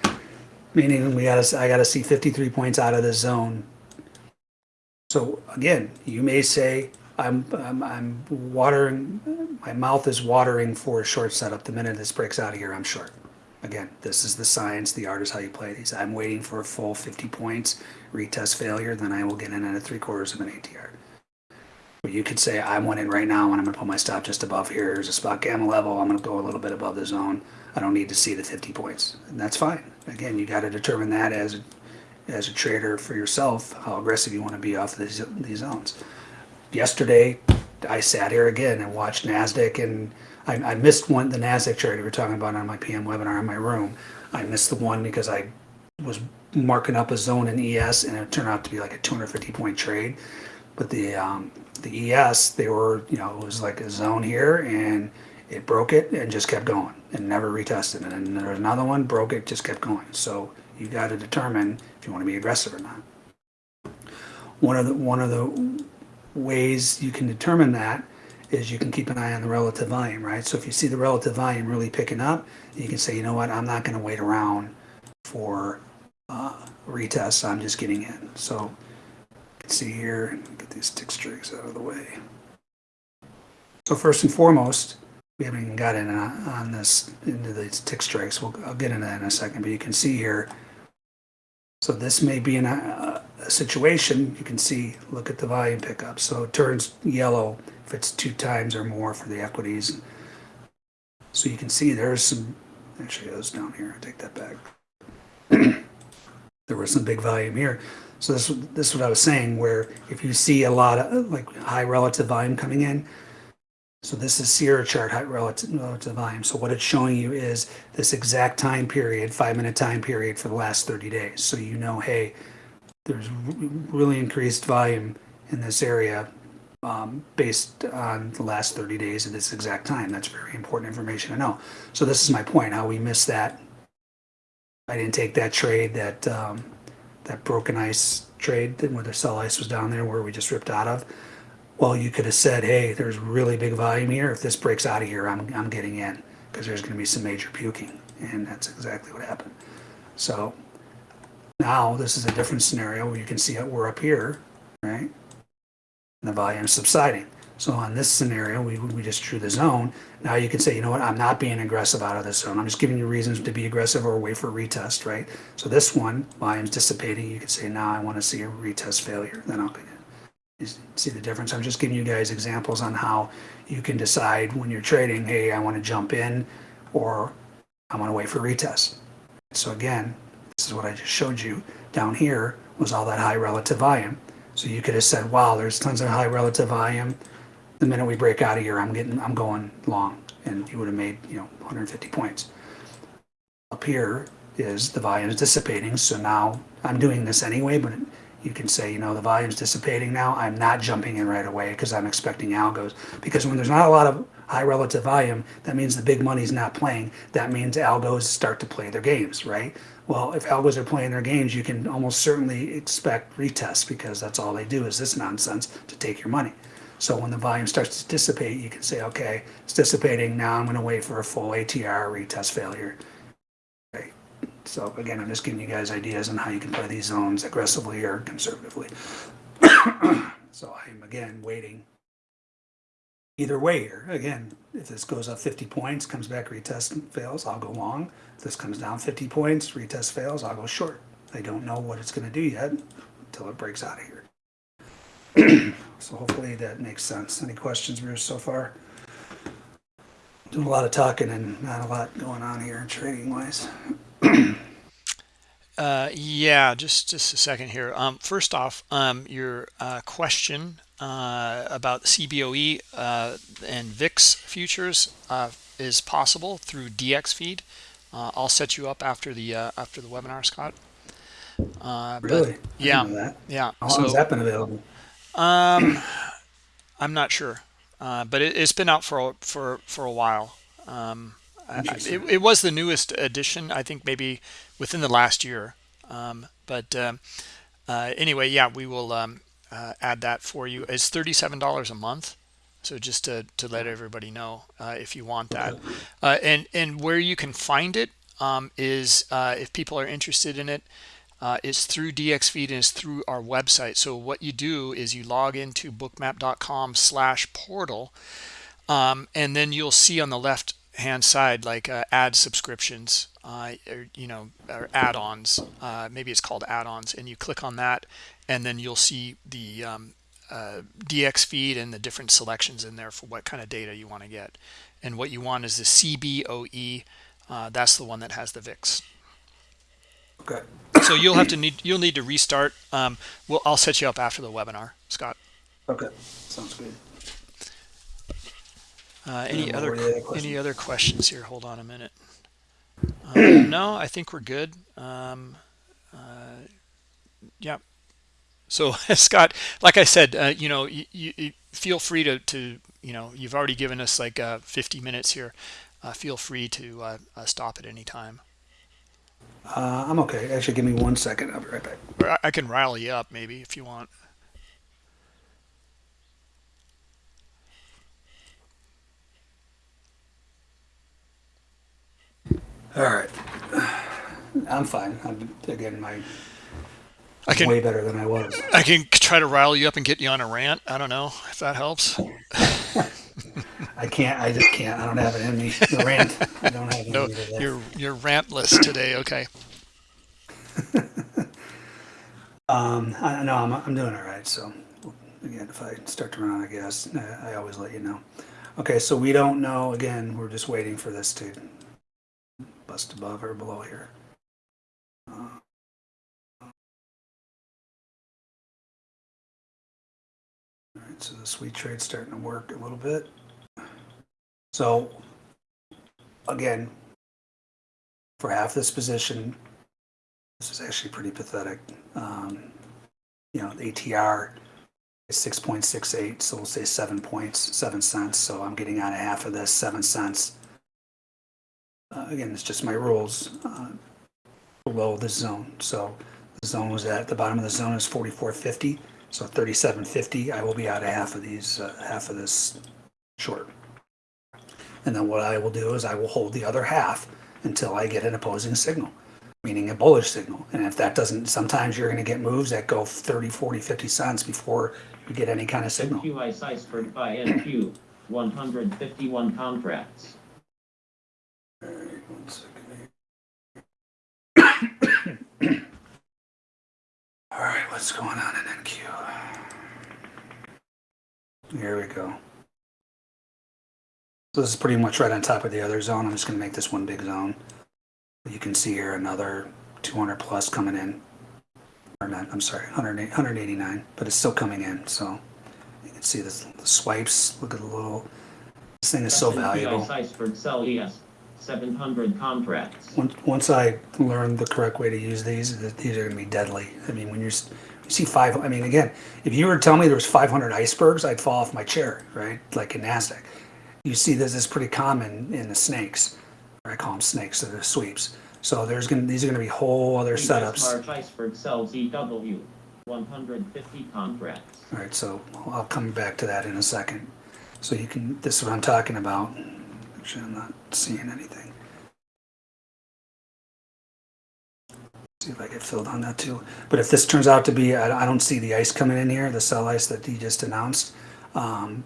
S2: Meaning we gotta, I gotta see 53 points out of the zone. So again, you may say, I'm, I'm, I'm watering, my mouth is watering for a short setup. The minute this breaks out of here, I'm short. Again, this is the science, the art is how you play these. I'm waiting for a full 50 points, retest failure, then I will get in at a three quarters of an ATR. You could say, I want in right now and I'm gonna put my stop just above here. Here's a spot gamma level. I'm gonna go a little bit above the zone. I don't need to see the 50 points. And that's fine. Again, you gotta determine that as, a- as a trader for yourself, how aggressive you wanna be off of these, these zones. Yesterday, I sat here again and watched NASDAQ and I, I missed one, the NASDAQ trade we were talking about on my PM webinar in my room. I missed the one because I was marking up a zone in ES and it turned out to be like a 250 point trade. But the um, the ES, they were, you know, it was like a zone here and it broke it and just kept going and never retested. And then there was another one, broke it, just kept going. So you got to determine if you want to be aggressive or not. One of the one of the ways you can determine that is you can keep an eye on the relative volume, right? So if you see the relative volume really picking up, you can say, you know what, I'm not going to wait around for uh, retests. I'm just getting in. So see here, get these tick strikes out of the way. So first and foremost, we haven't even got in on, this into these tick strikes. We'll, I'll get into that in a second, but you can see here. So this may be in a, uh, a situation, you can see, look at the volume pickup. So it turns yellow if it's two times or more for the equities. So you can see there's some, actually goes down here, I take that back. there was some big volume here. So this, this is what I was saying, where if you see a lot of like high relative volume coming in, so this is Sierra chart high relative, relative volume. So what it's showing you is this exact time period, five minute time period for the last 30 days. So you know, hey, there's really increased volume in this area um, based on the last 30 days at this exact time. That's very important information to know. So this is my point, how we missed that. I didn't take that trade that um, that broken ice trade where the sell ice was down there where we just ripped out of. Well, you could have said, hey, there's really big volume here. If this breaks out of here, I'm, I'm getting in because there's going to be some major puking. And that's exactly what happened. So now this is a different scenario where you can see it, we're up here, right? And the volume is subsiding. So on this scenario, we, we just drew the zone. Now you can say, you know what, I'm not being aggressive out of this zone. I'm just giving you reasons to be aggressive or wait for a retest, right? So this one, volume's dissipating. You can say, now I want to see a retest failure. Then I'll. See the difference? I'm just giving you guys examples on how you can decide when you're trading, hey, I want to jump in or I want to wait for retest. So again, this is what I just showed you. Down here was all that high relative volume. So you could have said, wow, there's tons of high relative volume. The minute we break out of here, I'm getting, I'm going long. And you would have made, you know, 150 points. Up here is the volume is dissipating. So now I'm doing this anyway, but you can say, you know, the volume's dissipating now. I'm not jumping in right away because I'm expecting algos. Because when there's not a lot of high relative volume, that means the big money's not playing. That means algos start to play their games, right? Well, if algos are playing their games, you can almost certainly expect retests because that's all they do is this nonsense to take your money. So when the volume starts to dissipate, you can say, okay, it's dissipating. Now I'm going to wait for a full ATR retest failure. Okay. So again, I'm just giving you guys ideas on how you can play these zones aggressively or conservatively. so I'm again waiting. Either way here, again, if this goes up 50 points, comes back, retest fails, I'll go long. If this comes down 50 points, retest fails, I'll go short. I don't know what it's going to do yet until it breaks out of here. so hopefully that makes sense. Any questions, Bruce, so far? Doing a lot of talking and not a lot going on here in trading wise.
S1: Uh, yeah, just just a second here. Um, first off, um, your uh, question uh, about CBOE uh, and VIX futures uh, is possible through DX feed. Uh, I'll set you up after the uh, after the webinar, Scott. Uh, but-
S2: Really? I
S1: yeah, yeah.
S2: How long has that been available?
S1: Um, I'm not sure, uh, but it, it's been out for a, for for a while. Um, I- I- it, it was the newest edition, I think, maybe within the last year. Um, but um, uh, anyway, yeah, we will um, uh, add that for you. It's thirty-seven dollars a month. So just to, to let everybody know uh, if you want that, uh, and and where you can find it um, is uh, if people are interested in it, uh, it's through DXFeed and it's through our website. So what you do is you log into bookmap.com slash portal um, and then you'll see on the left hand side like uh, add subscriptions uh, or you know or add-ons uh, maybe it's called add-ons and you click on that and then you'll see the um, uh, DX feed and the different selections in there for what kind of data you want to get and what you want is the CBOE uh, that's the one that has the VIX
S2: Okay.
S1: so you'll have to need you'll need to restart um well i'll set you up after the webinar scott
S2: Okay. Sounds good.
S1: uh any other
S2: what were the other
S1: any
S2: questions?
S1: other questions here hold on a minute um, no i think we're good um uh yeah so scott like i said uh, you know you, you feel free to to you know you've already given us like uh 50 minutes here uh, feel free to uh, uh, stop at any time
S2: Uh, I'm okay. Actually, give me one second. I'll be right back.
S1: I, can rally you up maybe if you want
S2: All right. I'm fine. I'm, again, my
S1: i can
S2: way better than I was.
S1: I can try to rile you up and get you on a rant. I don't know if that helps.
S2: I can't. I just can't. I don't have it in me. The rant. I don't have it
S1: No,
S2: in me today.
S1: you're you're rantless today. Okay.
S2: Um, I know I'm, I'm doing all right. So again, if I start to run out of gas, I, I always let you know. Okay, so we don't know. Again, we're just waiting for this to bust above or below here. Uh, right, so the sweet trade's starting to work a little bit. So again, for half this position, this is actually pretty pathetic. Um, you know, the ATR is 6.68, so we'll say seven points, seven cents. So I'm getting out of half of this, seven cents. Uh, again, it's just my rules uh, below the zone. So the zone was at the bottom of the zone is 44.50. So 37.50, I will be out of half of these, uh, half of this short. And then what I will do is I will hold the other half until I get an opposing signal meaning a bullish signal. And if that doesn't, sometimes you're going to get moves that go 30, 40, 50 cents before you get any kind of signal.
S3: NQI Ciphered buy NQ, 151 contracts.
S2: All right, one second here. All right, what's going on in NQ? Here we go. So this is pretty much right on top of the other zone. I'm just going to make this one big zone. You can see here another 200 plus coming in. Or not, I'm sorry, 189, but it's still coming in. So you can see this, the swipes. Look at the little, this thing is so valuable.
S3: NQI Ciphered Sell ES, 700 contracts.
S2: Once, once I learn the correct way to use these, these are going to be deadly. I mean, when you're, you see five, I mean, again, if you were to tell me there was 500 icebergs, I'd fall off my chair, right? Like in NASDAQ. You see this is pretty common in the snakes. I call them snakes, So they're the sweeps. So there's going to, these are going to be whole other
S3: US
S2: setups.
S3: March Iceberg Sell ZW, 150 contracts.
S2: All right, so I'll come back to that in a second. So you can, this is what I'm talking about. Actually, I'm not seeing anything. See if I get filled on that too. But if this turns out to be, I, I don't see the ice coming in here, the cell ice that he just announced. Um,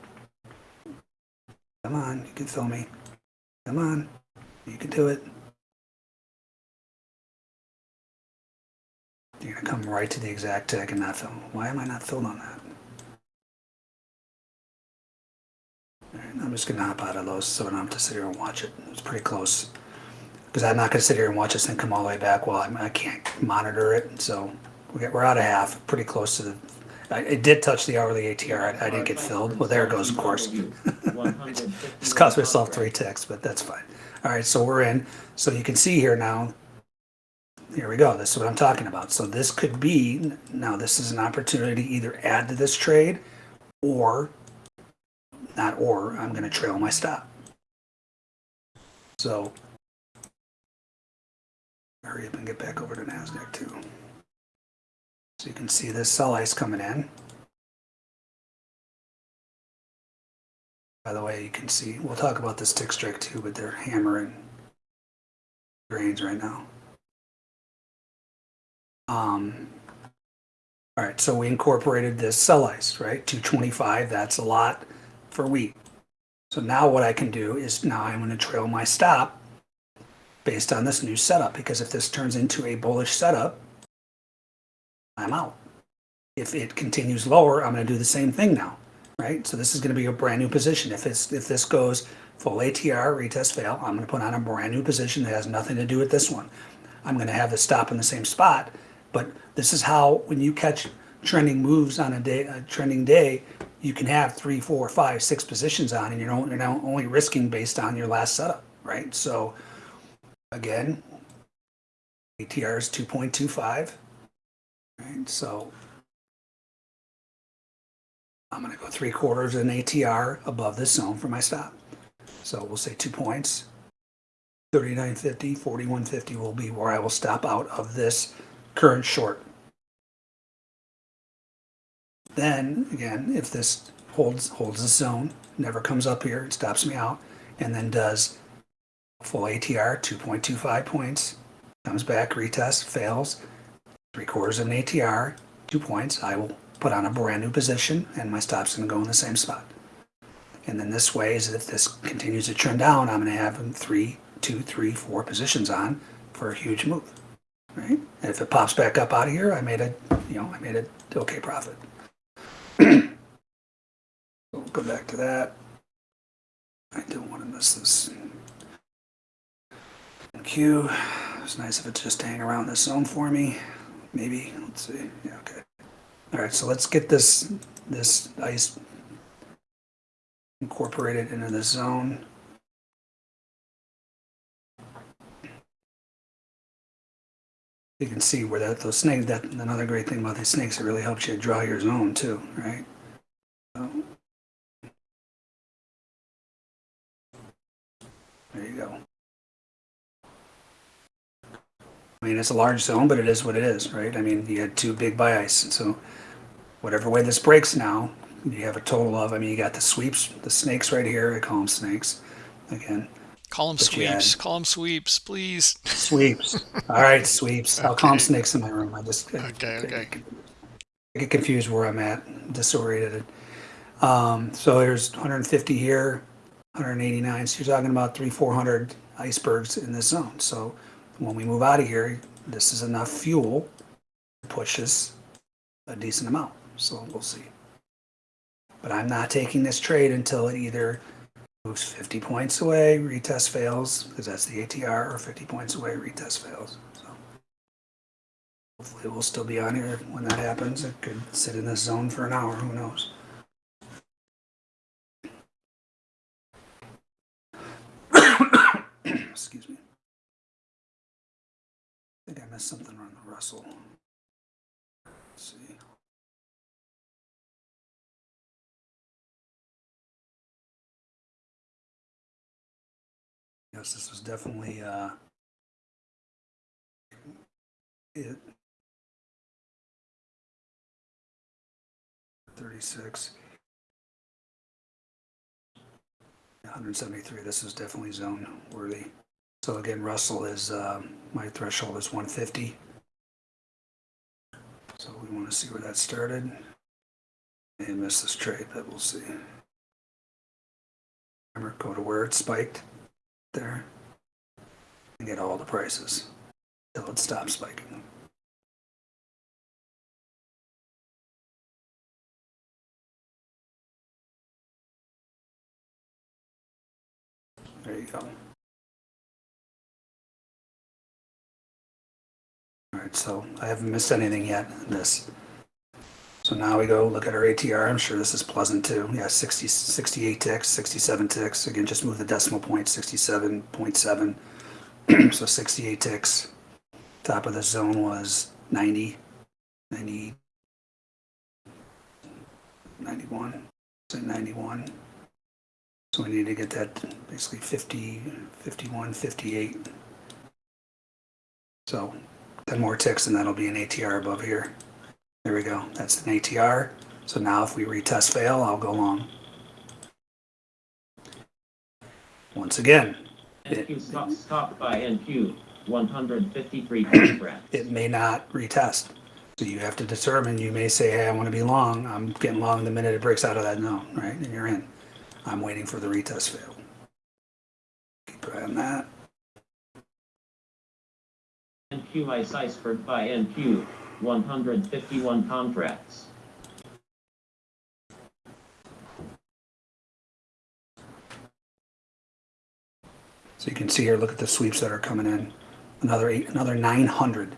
S2: come on, you can fill me. Come on, you can do it. You're gonna come right to the exact tech and not fill. Why am I not filled on that? I'm just gonna hop out of those so I don't have to sit here and watch it. It's pretty close. Because I'm not gonna sit here and watch this thing come all the way back while I'm, I can't monitor it. So we we're out of half, pretty close to the. I, it did touch the hourly ATR. I, I didn't get filled. Well, there it goes, of course. Just cost myself three ticks, but that's fine. All right, so we're in. So you can see here now. Here we go. This is what I'm talking about. So this could be now. This is an opportunity to either add to this trade, or not. Or I'm going to trail my stop. So hurry up and get back over to Nasdaq too. So you can see this sell ice coming in. By the way, you can see, we'll talk about this tick strike too, but they're hammering grains right now. Um, all right, so we incorporated this sell ice, right? 225, that's a lot for wheat. So now what I can do is now I'm going to trail my stop based on this new setup because if this turns into a bullish setup, I'm out. If it continues lower, I'm going to do the same thing now, right? So this is going to be a brand new position. If it's if this goes full ATR, retest fail, I'm going to put on a brand new position that has nothing to do with this one. I'm going to have the stop in the same spot, but this is how when you catch trending moves on a day, a trending day, you can have three, four, five, six positions on, and you're only, you're now only risking based on your last setup, right? So again, ATR is 2.25, right? So I'm going to go three quarters in ATR above this zone for my stop. So we'll say two points. 39.50, 41.50 will be where I will stop out of this current short. Then again, if this holds holds the zone, never comes up here, it stops me out, and then does full ATR, 2.25 points, comes back, retest, fails, three quarters of an ATR, two points, I will put on a brand new position and my stop's gonna go in the same spot. And then this way is if this continues to trend down, I'm gonna have three, two, three, four positions on for a huge move, right? And if it pops back up out of here, I made a, you know, I made a okay profit. We'll go back to that. I don't want to miss this. Q. It's nice if it's just hang around this zone for me. Maybe. Let's see. Yeah, okay. All right, so let's get this this ice incorporated into the zone. You can see where that those snakes. That another great thing about these snakes. It really helps you draw your zone too, right? So, there you go. I mean, it's a large zone, but it is what it is, right? I mean, you had two big buy ice, so whatever way this breaks now, you have a total of. I mean, you got the sweeps, the snakes right here. I call them snakes. Again,
S1: Call them
S2: But
S1: sweeps. Call them sweeps, please.
S2: sweeps. All right, sweeps. I'll call them snakes in my room. I just I-
S1: Okay, okay.
S2: I get confused where I'm at, disoriented. Um, so there's 150 here, 189. So you're talking about three, 400 icebergs in this zone. So when we move out of here, this is enough fuel to push us a decent amount. So we'll see. But I'm not taking this trade until it either moves 50 points away, retest fails, because that's the ATR, or 50 points away, retest fails. So hopefully we'll still be on here when that happens. It could sit in this zone for an hour, who knows? Excuse me. Missed something on the Russell. Let's see. Yes, this was definitely uh, it. thirty-six. Hundred seventy-three, this is definitely zone worthy. So again, Russell is, um, my threshold is one fifty. So we want to see where that started. And miss this trade, but we'll see. Remember, go to where it spiked there. And get all the prices till it stops spiking. There you go. All right, so I haven't missed anything yet this. So now we go look at our ATR. I'm sure this is pleasant too. Yeah, 60, 68 ticks, 67 ticks. Again, just move the decimal point, 67.7. so 68 ticks. Top of the zone was 90, 90, 91, say 91. So we need to get that basically 50, 51, 58. So 10 more ticks and that'll be an ATR above here. There we go. That's an ATR. So now if we retest fail, I'll go long. Once again,
S3: NQ stop, stopped by NQ, 153
S2: it may not retest. So you have to determine, you may say, hey, I want to be long. I'm getting long the minute it breaks out of that zone, right? And you're in. I'm waiting for the retest fail. Keep an eye on that.
S3: Ice iceberg buy NQ, 151 contracts.
S2: So you can see here, look at the sweeps that are coming in. Another eight, another 900.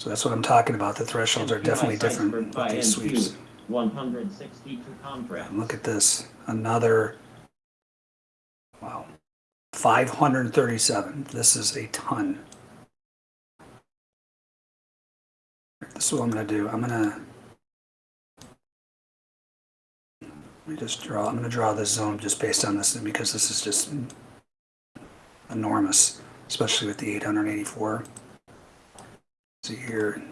S2: So that's what I'm talking about. The thresholds are definitely different with
S3: by
S2: these sweeps.
S3: NQ, 162 contracts.
S2: And look at this, another, wow, 537. This is a ton. Is what I'm gonna do. I'm gonna, let me just draw, I'm gonna draw this zone just based on this because this is just enormous, especially with the 884. See here,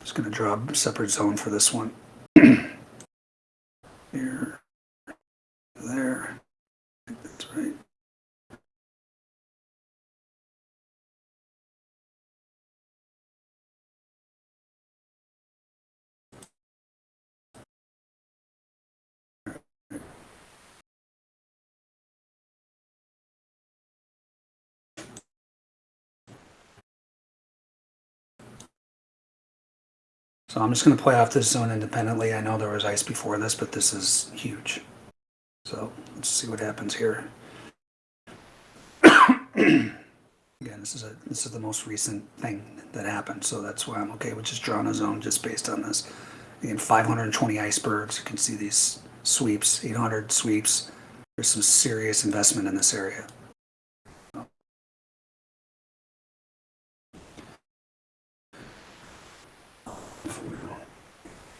S2: just gonna draw a separate zone for this one. Here, there. So I'm just going to play off this zone independently. I know there was ice before this, but this is huge. So let's see what happens here. Again, this is a this is the most recent thing that happened, so that's why I'm okay with just drawing a zone just based on this. Again, 520 icebergs. You can see these sweeps, 800 sweeps. There's some serious investment in this area.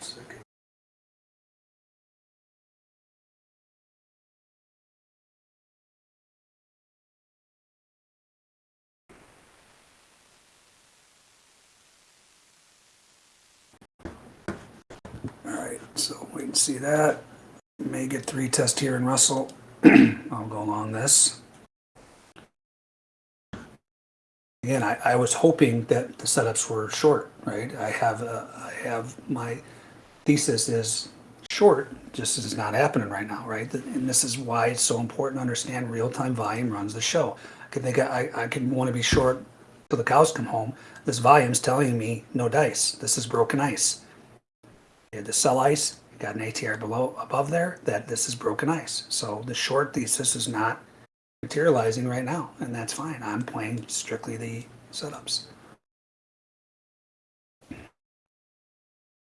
S2: Second. All right, so wait and see that. May get three test here in Russell. I'll go along this. Again, I, I was hoping that the setups were short, right? I have, uh, I have, my thesis is short, just is not happening right now, right? And this is why it's so important to understand real-time volume runs the show. I could think, I, I could want to be short till the cows come home. This volume's telling me no dice. This is broken ice. You had the sell ice, you got an ATR below, above there, that this is broken ice. So the short thesis is not materializing right now, and that's fine. I'm playing strictly the setups.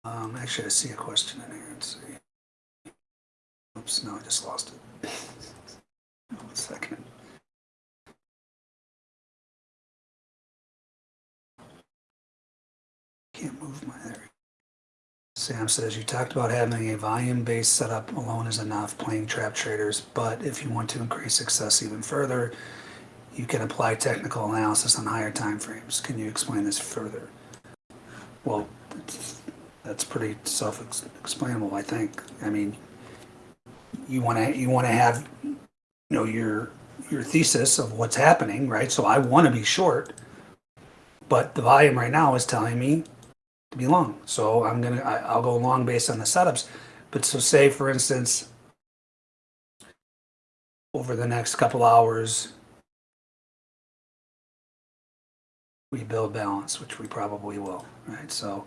S2: Um, actually, I see a question in here. Let's see. Oops, no, I just lost it. One second. Can't move my there. Sam says you talked about having a volume-based setup alone is enough playing trap traders, but if you want to increase success even further, you can apply technical analysis on higher time frames. Can you explain this further? Well, That's pretty self-explainable, I think. I mean, you want to, you want to have, you know, your, your thesis of what's happening, right? So I want to be short, but the volume right now is telling me be long. So I'm gonna, I, I'll go long based on the setups. But so say, for instance, over the next couple hours, we build balance, which we probably will, right? So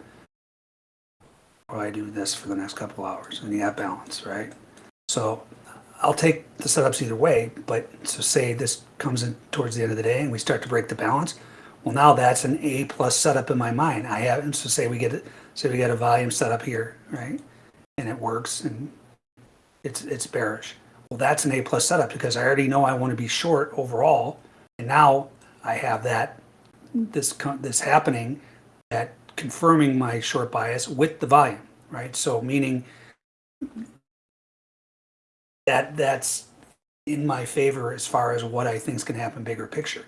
S2: probably do this for the next couple hours and you have balance, right? So I'll take the setups either way, but so say this comes in towards the end of the day and we start to break the balance. Well, now that's an A plus setup in my mind. I have, so say we get it, say we get a volume setup here, right? And it works and it's, it's bearish. Well, that's an A plus setup because I already know I want to be short overall. And now I have that, this, this happening, that confirming my short bias with the volume, right? So meaning that, that's in my favor as far as what I think is going to happen bigger picture.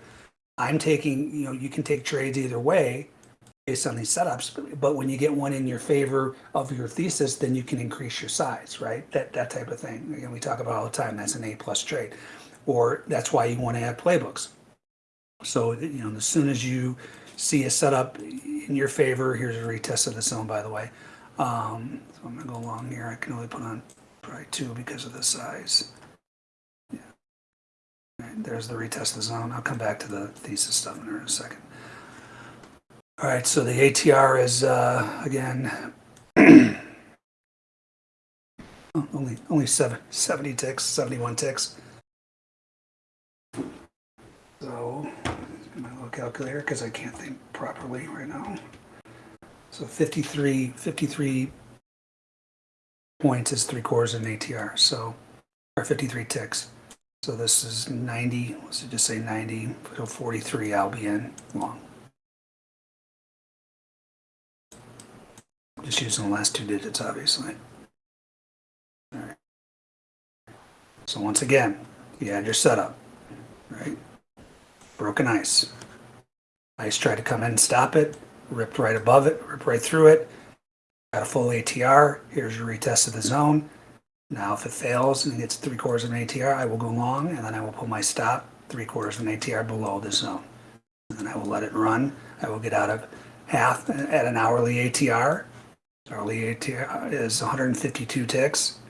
S2: I'm taking, you know, you can take trades either way based on these setups, but, when you get one in your favor of your thesis, then you can increase your size, right? That that type of thing. Again, we talk about all the time. That's an A plus trade, or that's why you want to have playbooks. So you know, as soon as you see a setup in your favor, here's a retest of the zone, by the way. Um, so I'm gonna go along here. I can only put on probably two because of the size. There's the retest of the zone. I'll come back to the thesis stuff in a second. All right, so the ATR is, uh, again, oh, only, only seven, 70 ticks, 71 ticks. So, my little calculator, because I can't think properly right now. So 53, 53 points is three quarters of an ATR, so, or 53 ticks. So this is 90, let's just say 90, so 43 I'll be in long. Just using the last two digits, obviously. All right. So once again, you had your setup, right? Broken ice. Ice tried to come in and stop it, ripped right above it, ripped right through it. Got a full ATR. Here's your retest of the zone. Now, if it fails and it gets three quarters of an ATR, I will go long, and then I will put my stop three quarters of an ATR below the zone. And then I will let it run. I will get out of half at an hourly ATR. Hourly ATR is 152 ticks.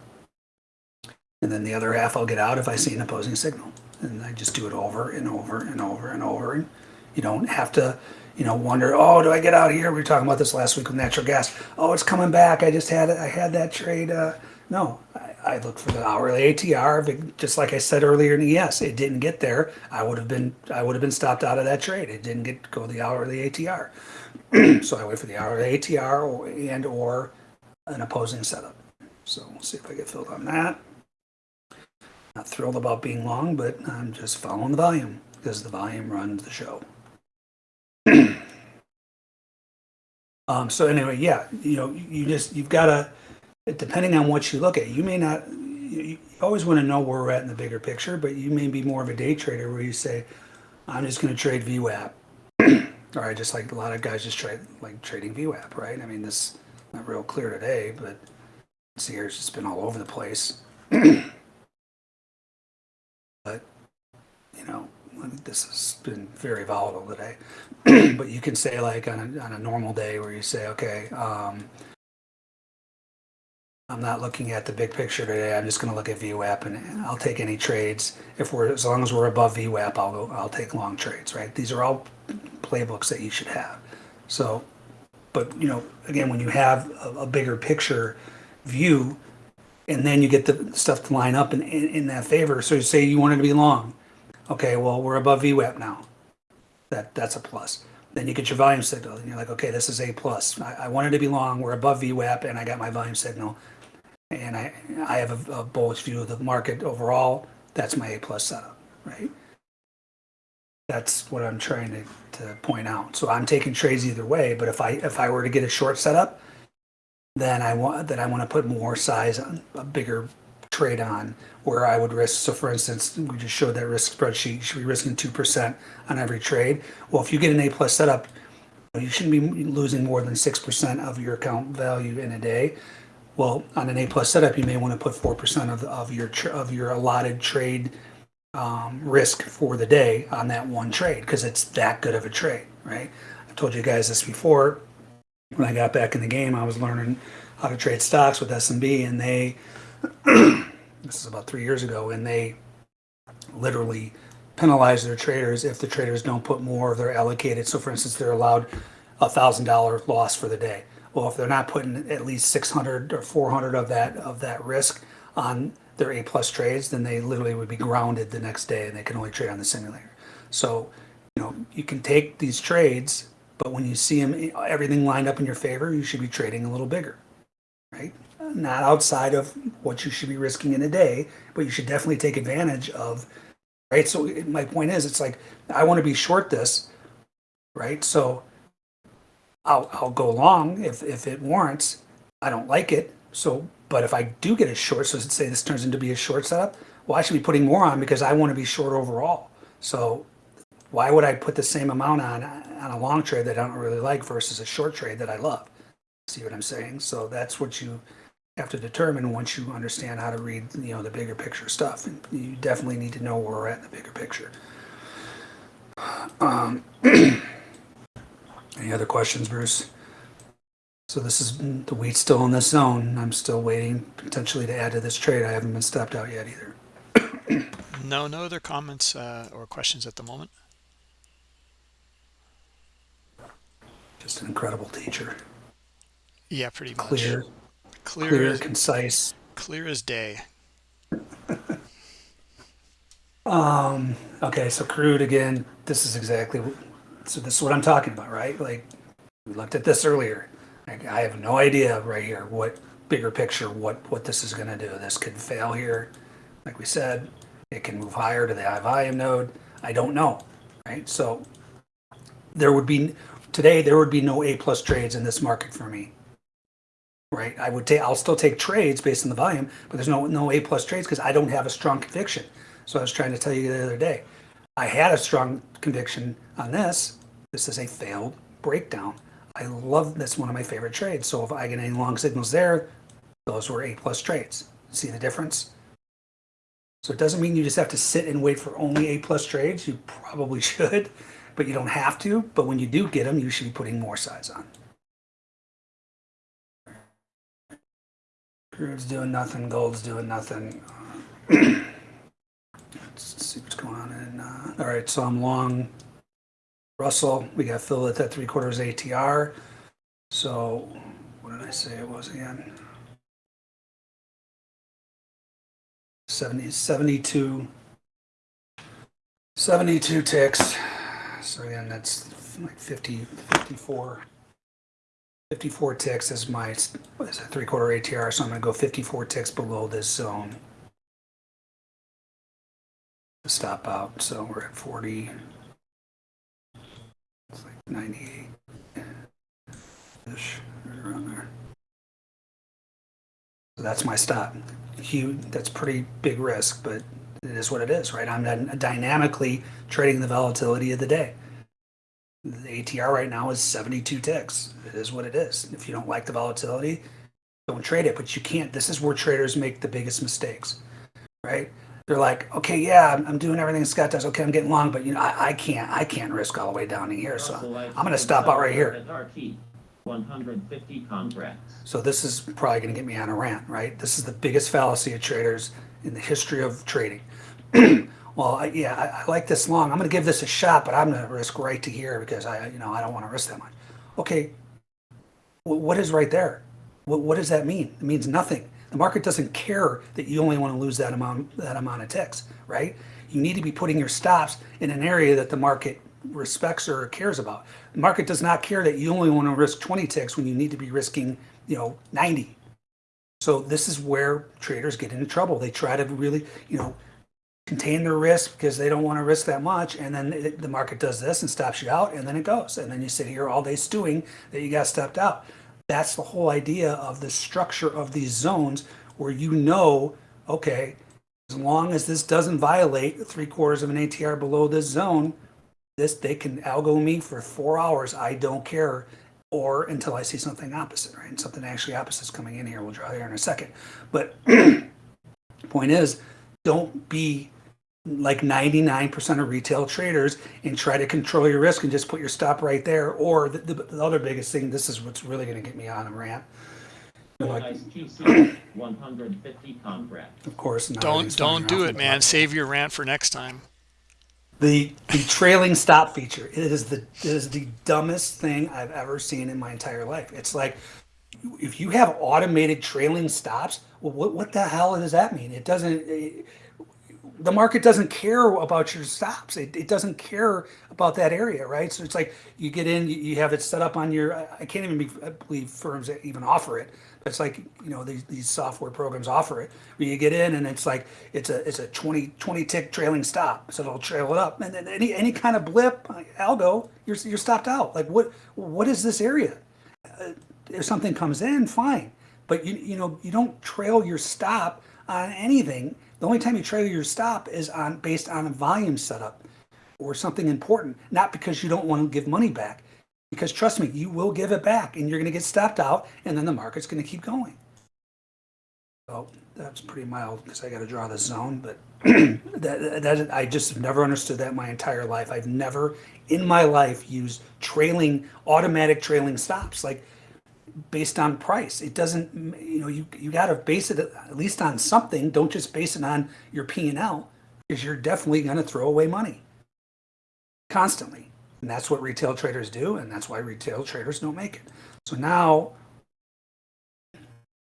S2: And then the other half I'll get out if I see an opposing signal. And I just do it over and over and over and over. And you don't have to, you know, wonder, oh, do I get out here? We were talking about this last week with natural gas. Oh, it's coming back. I just had it. I had that trade. Uh, no, I, I look for the hourly ATR. It- Just like I said earlier in ES, it didn't get there. I would have been, I would have been stopped out of that trade. It didn't get go the hourly ATR. so I wait for the hourly ATR or, and or an opposing setup. So we'll see if I get filled on that. Not thrilled about being long, but I'm just following the volume because the volume runs the show. um, so anyway, yeah, you know, you just you've got to, depending on what you look at, you may not. You, always want to know where we're at in the bigger picture, but you may be more of a day trader where you say, "I'm just going to trade VWAP," or I just like a lot of guys just trade like trading VWAP, right? I mean, this not real clear today, but see here, it's just been all over the place. but you know, this has been very volatile today. but you can say like on a, on a normal day where you say, okay, um, I'm not looking at the big picture today. I'm just going to look at VWAP and, I'll take any trades. If we're as long as we're above VWAP, I'll go. I'll take long trades. Right? These are all playbooks that you should have. So, but you know, again, when you have a, a bigger picture view, and then you get the stuff to line up in, in, in that favor. So you say you wanted to be long. Okay, well, we're above VWAP now. That that's a plus. Then you get your volume signal, and you're like, okay, this is a plus. I, I wanted to be long. We're above VWAP, and I got my volume signal, and I I have a, a bullish view of the market overall. That's my A plus setup, right? That's what I'm trying to, to point out. So I'm taking trades either way. But if I if I were to get a short setup, then I want that I want to put more size on a bigger trade on where I would risk. So for instance, we just showed that risk spreadsheet. You should be risking two percent on every trade. Well, if you get an A plus setup, you shouldn't be losing more than six percent of your account value in a day. Well, on an A plus setup, you may want to put four percent of, of your, of your allotted trade um, risk for the day on that one trade, because it's that good of a trade, right? I've told you guys this before. When I got back in the game, I was learning how to trade stocks with SMB, and they, this is about three years ago, and they literally penalize their traders if the traders don't put more of their allocated. So for instance, they're allowed a thousand dollar loss for the day. Well, if they're not putting at least six hundred or four hundred of that of that risk on their A plus trades, then they literally would be grounded the next day and they can only trade on the simulator. So, you know, you can take these trades, but when you see them everything lined up in your favor, you should be trading a little bigger, right? Not outside of what you should be risking in a day, but you should definitely take advantage of right? So my point is, it's like I want to be short this, right? So I'll I'll go long if if it warrants. I don't like it, so but if I do get a short, so let's say this turns into be a short setup, well, I should be putting more on because I want to be short overall. So why would I put the same amount on on a long trade that I don't really like versus a short trade that I love? See what I'm saying? So that's what you have to determine once you understand how to read, you know, the bigger picture stuff. And you definitely need to know where we're at in the bigger picture. Um, any other questions, Bruce? So this is the wheat's still in this zone. I'm still waiting potentially to add to this trade. I haven't been stopped out yet either.
S1: No, no other comments uh, or questions at the moment.
S2: Just an incredible teacher.
S1: Yeah, pretty much.
S2: Clear,
S1: clear,
S2: clear,
S1: as,
S2: concise.
S1: clear as day.
S2: Um, okay, so crude again, this is exactly, so this is what I'm talking about, right? Like, we looked at this earlier. Like, I have no idea right here what bigger picture, what, what this is gonna do. This could fail here. Like we said, it can move higher to the high volume node. I don't know, right? So there would be, today, there would be no A plus trades in this market for me. Right? I would take, I'll still take trades based on the volume, but there's no, no A plus trades because I don't have a strong conviction. So I was trying to tell you the other day, I had a strong conviction on this. This is a failed breakdown. I love this one of my favorite trades. So if I get any long signals there, those were A plus trades. See the difference? So it doesn't mean you just have to sit and wait for only A plus trades. You probably should, but you don't have to. But when you do get them, you should be putting more size on. Crude's doing nothing. Gold's doing nothing. Going on in, uh, all right, so I'm long Russell. We got fill at that three quarters ATR. So what did I say it was again? 70, 72, 72 ticks. So again, that's like 50, 54. 54 ticks is my, is it, three quarter ATR. So I'm going to go 54 ticks below this zone stop out. So we're at 40. It's like 98 ish, right around there. So that's my stop. Huge, that's pretty big risk, but it is what it is, right? I'm dy- dynamically trading the volatility of the day. The ATR right now is 72 ticks. It is what it is. If you don't like the volatility, don't trade it, but you can't. This is where traders make the biggest mistakes, right? They're like, okay, yeah, I'm, I'm doing everything Scott does. Okay, I'm getting long, but you know, I, I can't, I can't risk all the way down to here. So I'm gonna stop out right here.
S3: 150 contracts.
S2: So this is probably gonna get me on a rant, right? This is the biggest fallacy of traders in the history of trading. well, I, yeah, I, I like this long. I'm gonna give this a shot, but I'm gonna risk right to here because I, you know, I don't want to risk that much. Okay, wh- what is right there? What, what does that mean? It means nothing. The market doesn't care that you only want to lose that amount that amount of ticks, right? You need to be putting your stops in an area that the market respects or cares about. The market does not care that you only want to risk 20 ticks when you need to be risking, you know, 90. So this is where traders get into trouble. They try to really, you know, contain their risk because they don't want to risk that much, and then the market does this and stops you out, and then it goes, and then you sit here all day stewing that you got stepped out. That's the whole idea of the structure of these zones where you know, okay, as long as this doesn't violate three quarters of an ATR below this zone, this, they can algo me for four hours. I don't care. Or until I see something opposite, right? And something actually opposite is coming in here. We'll draw here in a second. But point is, don't be like 99% of retail traders and try to control your risk and just put your stop right there. Or the, the, the other biggest thing, this is what's really going to get me on a rant. You know,
S3: Full
S2: like,
S3: ice QC, 150 contract.
S2: of course, not
S1: Don't don't do it, man. Save your rant for next time.
S2: The the trailing stop feature it is the it is the dumbest thing I've ever seen in my entire life. It's like if you have automated trailing stops, well, what what the hell does that mean? It doesn't. It, the market doesn't care about your stops. It, it doesn't care about that area, right? So it's like you get in, you, have it set up on your. I can't even be, I believe firms that even offer it. It's like you know these, these software programs offer it. Where you get in and it's like it's a it's a 20, 20 tick trailing stop, so it'll trail it up, and then any any kind of blip, algo, you're you're stopped out. Like what what is this area? Uh, if something comes in, fine. But you you know you don't trail your stop on anything. The only time you trail your stop is on based on a volume setup or something important, not because you don't want to give money back. Because trust me, you will give it back, and you're going to get stopped out, and then the market's going to keep going. So that's pretty mild because I got to draw the zone, but that, that I just never understood that my entire life. I've never in my life used trailing automatic trailing stops like based on price. It doesn't, you know, you, you got to base it at least on something. Don't just base it on your P and L because you're definitely going to throw away money constantly. And that's what retail traders do. And that's why retail traders don't make it. So now,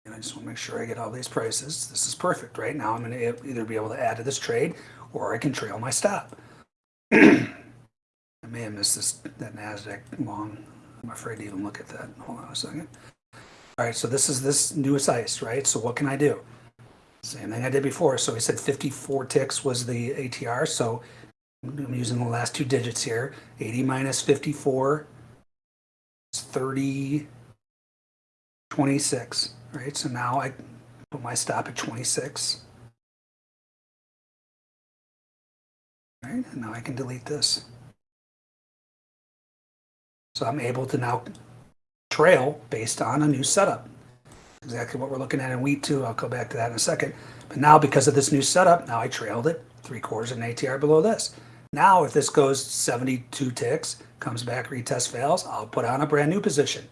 S2: and I just want to make sure I get all these prices. This is perfect, right? Now I'm going to either be able to add to this trade or I can trail my stop. I may have missed this, that NASDAQ long. I'm afraid to even look at that. Hold on a second. All right, so this is this newest ice, right? So what can I do? Same thing I did before. So we said 54 ticks was the ATR. So I'm using the last two digits here. 80 minus 54 is 30, 26, right? So now I put my stop at 26. All right, and now I can delete this. So I'm able to now trail based on a new setup. Exactly what we're looking at in wheat two. I'll go back to that in a second. But now because of this new setup, now I trailed it three quarters of an ATR below this. Now if this goes 72 ticks, comes back, retest fails, I'll put on a brand new position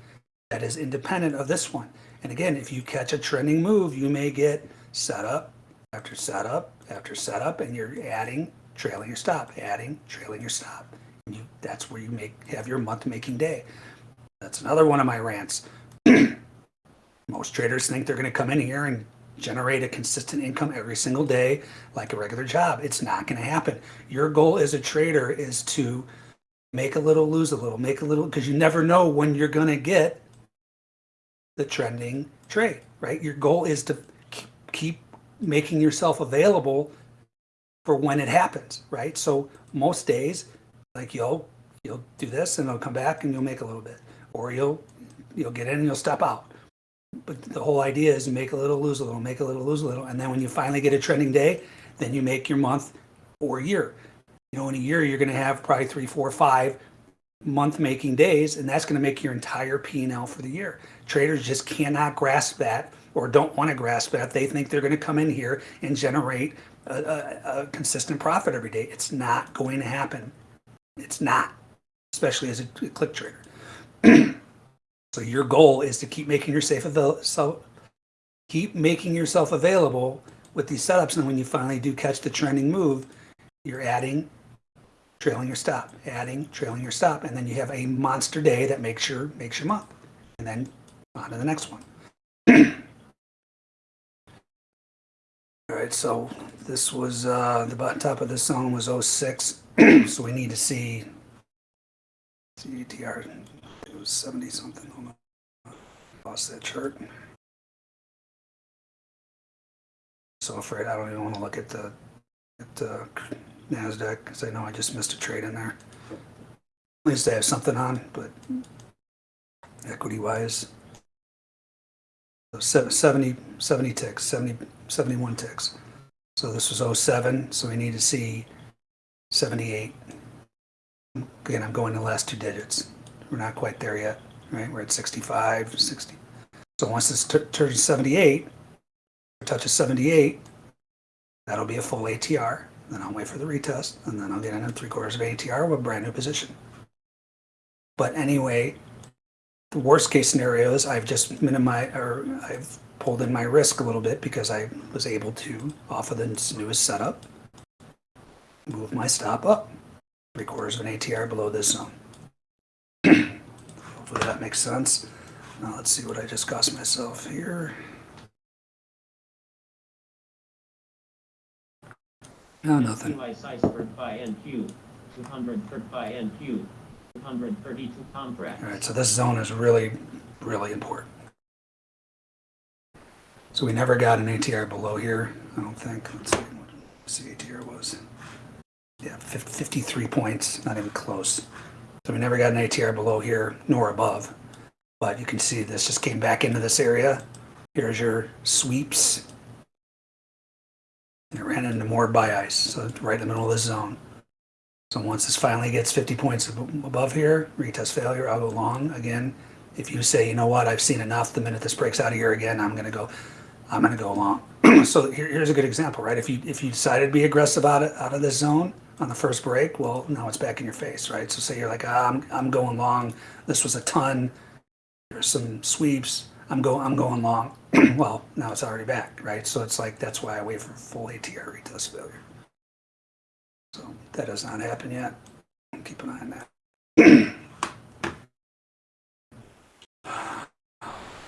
S2: that is independent of this one. And again, if you catch a trending move, you may get setup after setup after setup, and you're adding, trailing your stop, adding, trailing your stop. You, that's where you make have your month making day. That's another one of my rants. Most traders think they're going to come in here and generate a consistent income every single day like a regular job. It's not going to happen. Your goal as a trader is to make a little, lose a little, make a little, because you never know when you're going to get the trending trade, right? Your goal is to keep making yourself available for when it happens, right? So most days, like you'll you'll do this and it'll come back and you'll make a little bit, or you'll you'll get in and you'll step out. But the whole idea is make a little, lose a little, make a little, lose a little, and then when you finally get a trending day, then you make your month or year. You know, in a year you're going to have probably three, four, five month making days, and that's going to make your entire P and L for the year. Traders just cannot grasp that or don't want to grasp that. They think they're going to come in here and generate a, a, a consistent profit every day. It's not going to happen. It's not, especially as a click trader. so your goal is to keep making yourself available. So keep making yourself available with these setups, and when you finally do catch the trending move, you're adding trailing your stop, adding, trailing your stop, and then you have a monster day that makes your makes your month, and then on to the next one. All right, so this was uh, the top of this zone was 06, so we need to see CTR. It was 70 something. On. Lost that chart. So afraid I don't even want to look at the at the NASDAQ because I know I just missed a trade in there. At least I have something on, but equity wise. So 70, 70 ticks, 70, 71 ticks. So this was 07, so we need to see 78. Again, I'm going the last two digits. We're not quite there yet, right? We're at 65, 60. So once this turns 78, touches 78, that'll be a full ATR. Then I'll wait for the retest, and then I'll get in at three quarters of ATR with a brand new position. But anyway, the worst case scenario is I've just minimized or I've pulled in my risk a little bit because I was able to, off of the newest setup, move my stop up three quarters of an ATR below this zone. Hopefully that makes sense. Now let's see what I just cost myself here. No, nothing.
S3: Device iceberg buy NQ, 200 buy NQ, 232 contracts.
S2: All right, so this zone is really, really important. So we never got an ATR below here, I don't think. Let's see what the ATR was. Yeah, 53 points, not even close. So we never got an ATR below here nor above. But you can see this just came back into this area. Here's your sweeps. And it ran into more buy ice, so right in the middle of this zone. So once this finally gets 50 points above here, retest failure, I'll go long again. If you say, you know what, I've seen enough, the minute this breaks out of here again, I'm gonna go, I'm gonna go long. so here, here's a good example, right? If you if you decided to be aggressive out of out of this zone on the first break, well, now it's back in your face, right? So say you're like, ah, I'm I'm going long. This was a ton. There's some sweeps. I'm going I'm going long. well, now it's already back, right? So it's like that's why I wait for full ATR retest failure. So that has not happened yet. Keep an eye on that.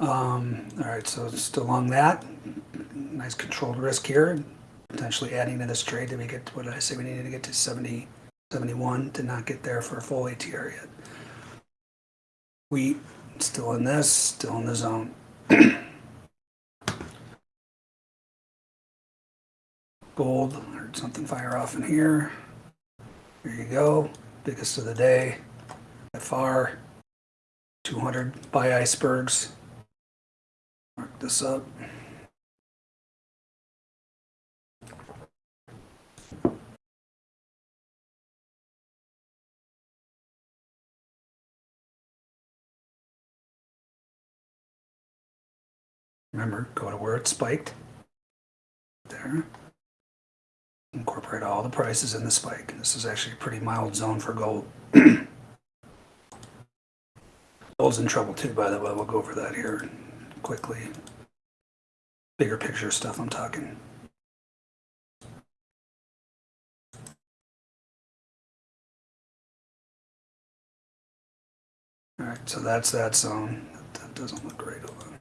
S2: um, all right, so just along that, nice controlled risk here. Potentially adding to this trade that we get, what did I say? We needed to get to 70, 71 to not get there for a full ATR yet. We still in this, still in the zone. Gold, heard something fire off in here. Here you go, biggest of the day, by far. 200 buy icebergs. Mark this up. Remember, go to where it spiked. There. Incorporate all the prices in the spike. This is actually a pretty mild zone for gold. Gold's in trouble too, by the way. We'll go over that here quickly. Bigger picture stuff I'm talking. All right, so that's that zone. That, that doesn't look great. Hold on.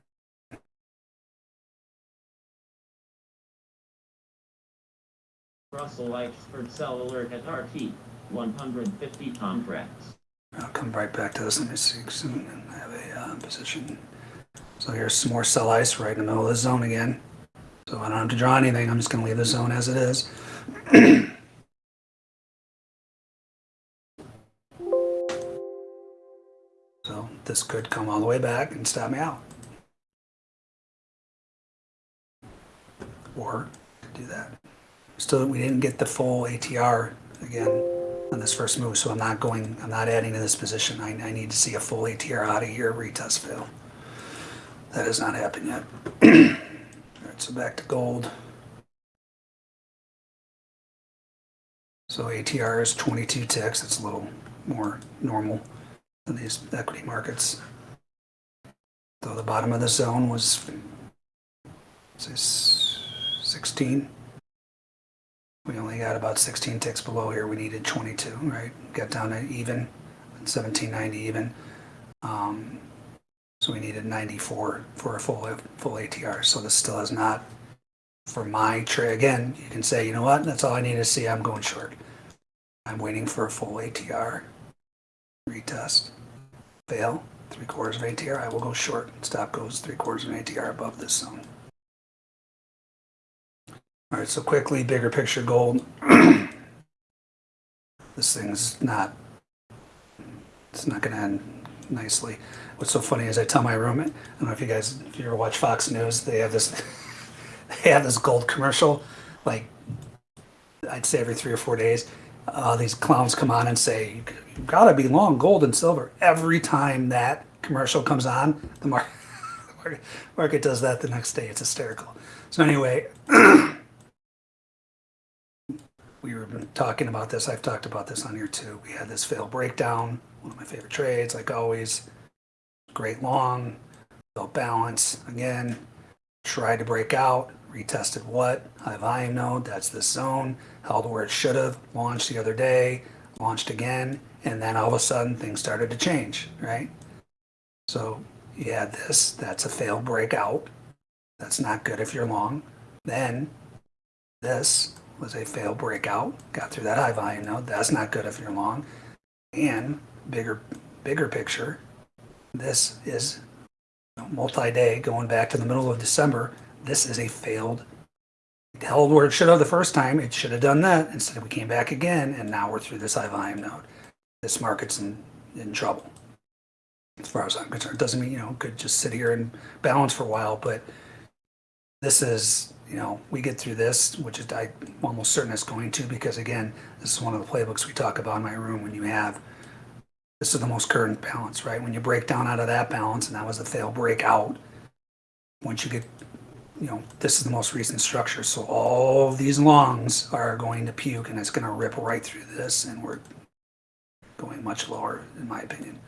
S3: Russell Expert cell Alert at RT, 150 contracts.
S2: I'll come right back to this. Let me see soon and have a uh, position. So here's some more sell ice right in the middle of the zone again. So I don't have to draw anything. I'm just going to leave the zone as it is. so this could come all the way back and stop me out. Or do that. Still, we didn't get the full ATR again on this first move, so I'm not going, I'm not adding to this position. I, I need to see a full ATR out of here, retest fail. That has not happened yet. All right, so back to gold. So ATR is 22 ticks. It's a little more normal than these equity markets. Though the bottom of the zone was, say, 16. We only got about 16 ticks below here. We needed 22, right? Got down to even, 1790 even. Um, so we needed 94 for a full full ATR. So this still has not, for my trade. Again, you can say, you know what? That's all I need to see. I'm going short. I'm waiting for a full ATR. Retest. Fail. Three quarters of ATR. I will go short. Stop goes three quarters of an ATR above this zone. All right, so quickly, bigger picture gold. this thing's not, it's not going to end nicely. What's so funny is I tell my roommate, I don't know if you guys, if you ever watch Fox News, they have this, they have this gold commercial, like, I'd say every three or four days. uh, these clowns come on and say, "You gotta be long gold and silver." Every time that commercial comes on, the market market, market does that the next day. It's hysterical. So anyway, we were talking about this. I've talked about this on here too. We had this fail breakdown. One of my favorite trades, like always. Great long, fell balance again. Tried to break out. Retested what? High volume node. That's this zone. Held where it should have. Launched the other day. Launched again. And then all of a sudden things started to change, right? So you had this. That's a failed breakout. That's not good if you're long. Then this was a failed breakout. Got through that high volume node. That's not good if you're long. And bigger, bigger picture, this is multi-day going back to the middle of December. This is a failed it held where it should have the first time. It should have done that. Instead, we came back again, and now we're through this high volume node. This market's in, in trouble. As far as I'm concerned, doesn't mean you know could just sit here and balance for a while, but this is you know we get through this, which is I'm almost certain it's going to because again, this is one of the playbooks we talk about in my room when you have this is the most current balance, right? When you break down out of that balance, and that was a fail breakout, once you get, you know, this is the most recent structure. So all of these longs are going to puke and it's going to rip right through this and we're going much lower in my opinion.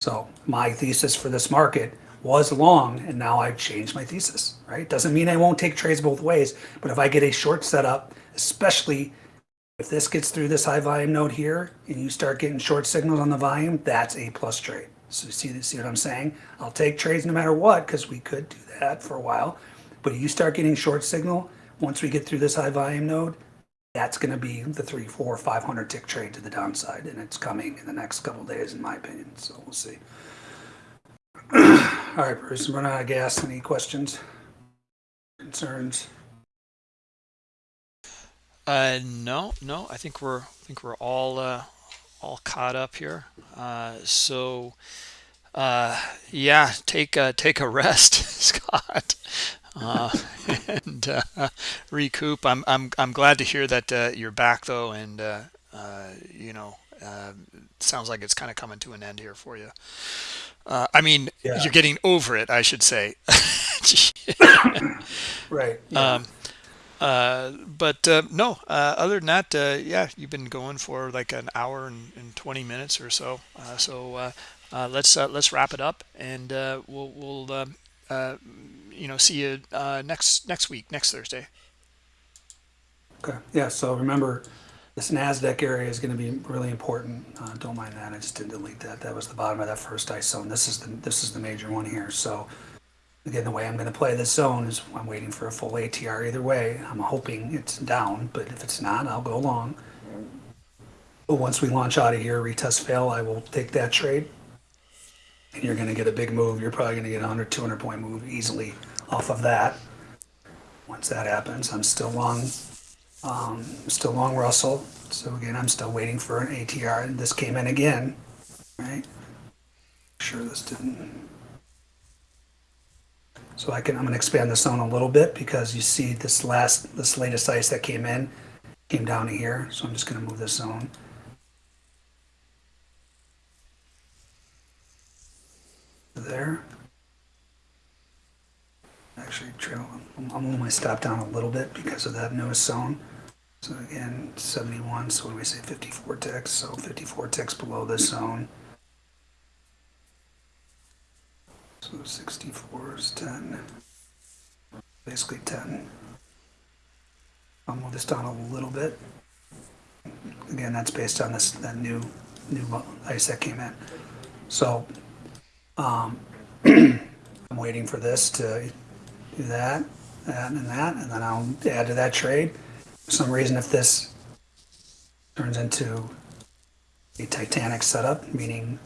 S2: So my thesis for this market was long and now I've changed my thesis, right? Doesn't mean I won't take trades both ways, but if I get a short setup, especially if this gets through this high volume node here and you start getting short signals on the volume, that's a plus trade. So see, see what I'm saying? I'll take trades no matter what because we could do that for a while. But if you start getting short signal, once we get through this high volume node, that's going to be the three, four, 500 tick trade to the downside. And it's coming in the next couple days, in my opinion. So we'll see. All right, Bruce, I'm running out of gas. Any questions, concerns?
S1: Uh, no, no. I think we're I think we're all uh, all caught up here. Uh, so, uh, yeah, take uh, take a rest, Scott, uh, and uh, recoup. I'm I'm I'm glad to hear that uh, you're back though, and uh, uh, you know, uh, sounds like it's kind of coming to an end here for you. Uh, I mean,
S2: Yeah.
S1: you're getting over it, I should say.
S2: Right. Yeah.
S1: um, but uh, no, uh, other than that, uh, yeah, you've been going for like an hour and, and 20 minutes or so. Uh, so uh, uh, let's uh, let's wrap it up, and uh, we'll we'll uh, you know see you uh, next next week, next Thursday.
S2: Okay, yeah, so remember, this NASDAQ area is gonna be really important. Uh, don't mind that, I just didn't delete that. That was the bottom of that first ice zone. This is the, this is the major one here, so. Again, the way I'm gonna play this zone is I'm waiting for a full ATR either way. I'm hoping it's down, but if it's not, I'll go long. But once we launch out of here, retest fail, I will take that trade. And you're gonna get a big move. You're probably gonna get a 100, 200 point move easily off of that. Once that happens, I'm still long um, still long Russell. So again, I'm still waiting for an ATR. And this came in again, right? Sure, this didn't. So I can, I'm gonna expand the zone a little bit because you see this last, this latest ice that came in, came down to here. So I'm just gonna move this zone. There. Actually, trail, I'll move my stop down a little bit because of that newest zone. So again, 71, so what do we say, 54 ticks, so 54 ticks below this zone. So 64 is 10, basically 10. I'll move this down a little bit. Again, that's based on this, that new, new ice that came in. So, um, I'm waiting for this to do that, that, and that, and then I'll add to that trade. For some reason, if this turns into a Titanic setup, meaning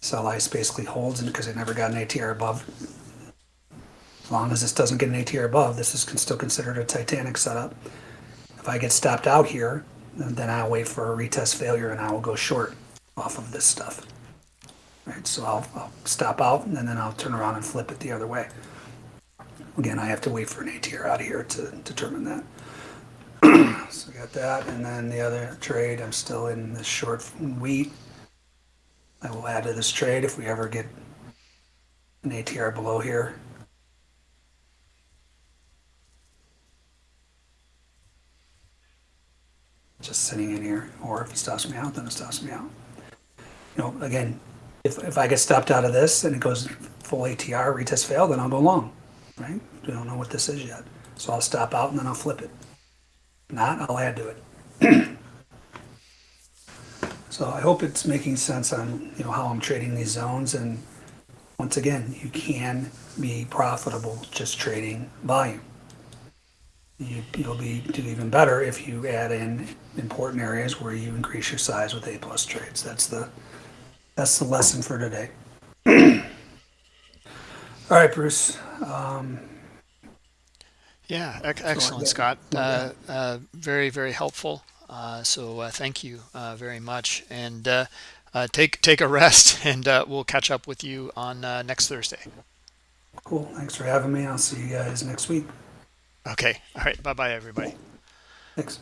S2: sell ice basically holds, and because it never got an ATR above, as long as this doesn't get an ATR above, this is still considered a Titanic setup. If I get stopped out here, then I'll wait for a retest failure and I will go short off of this stuff. Right, so I'll, I'll stop out and then I'll turn around and flip it the other way. Again, I have to wait for an ATR out of here to determine that. so I got that, and then the other trade, I'm still in the short wheat. I will add to this trade if we ever get an ATR below here. Just sitting in here, or if it stops me out, then it stops me out. You know, again, if, if I get stopped out of this and it goes full ATR, retest fail, then I'll go long, right? We don't know what this is yet. So I'll stop out and then I'll flip it. Not, I'll add to it. So I hope it's making sense on, you know, how I'm trading these zones and once again, you can be profitable just trading volume. You, you'll be do even better if you add in important areas where you increase your size with A plus trades. That's the that's the lesson for today. All right, Bruce. Um,
S1: Yeah, excellent, Scott. Uh, uh, very, very helpful. Uh, so uh, thank you uh, very much, and uh, uh, take take a rest, and uh, we'll catch up with you on uh, next Thursday.
S2: cool. Thanks for having me. I'll see you guys next week.
S1: Okay. All right. Bye, bye, everybody.
S2: Thanks.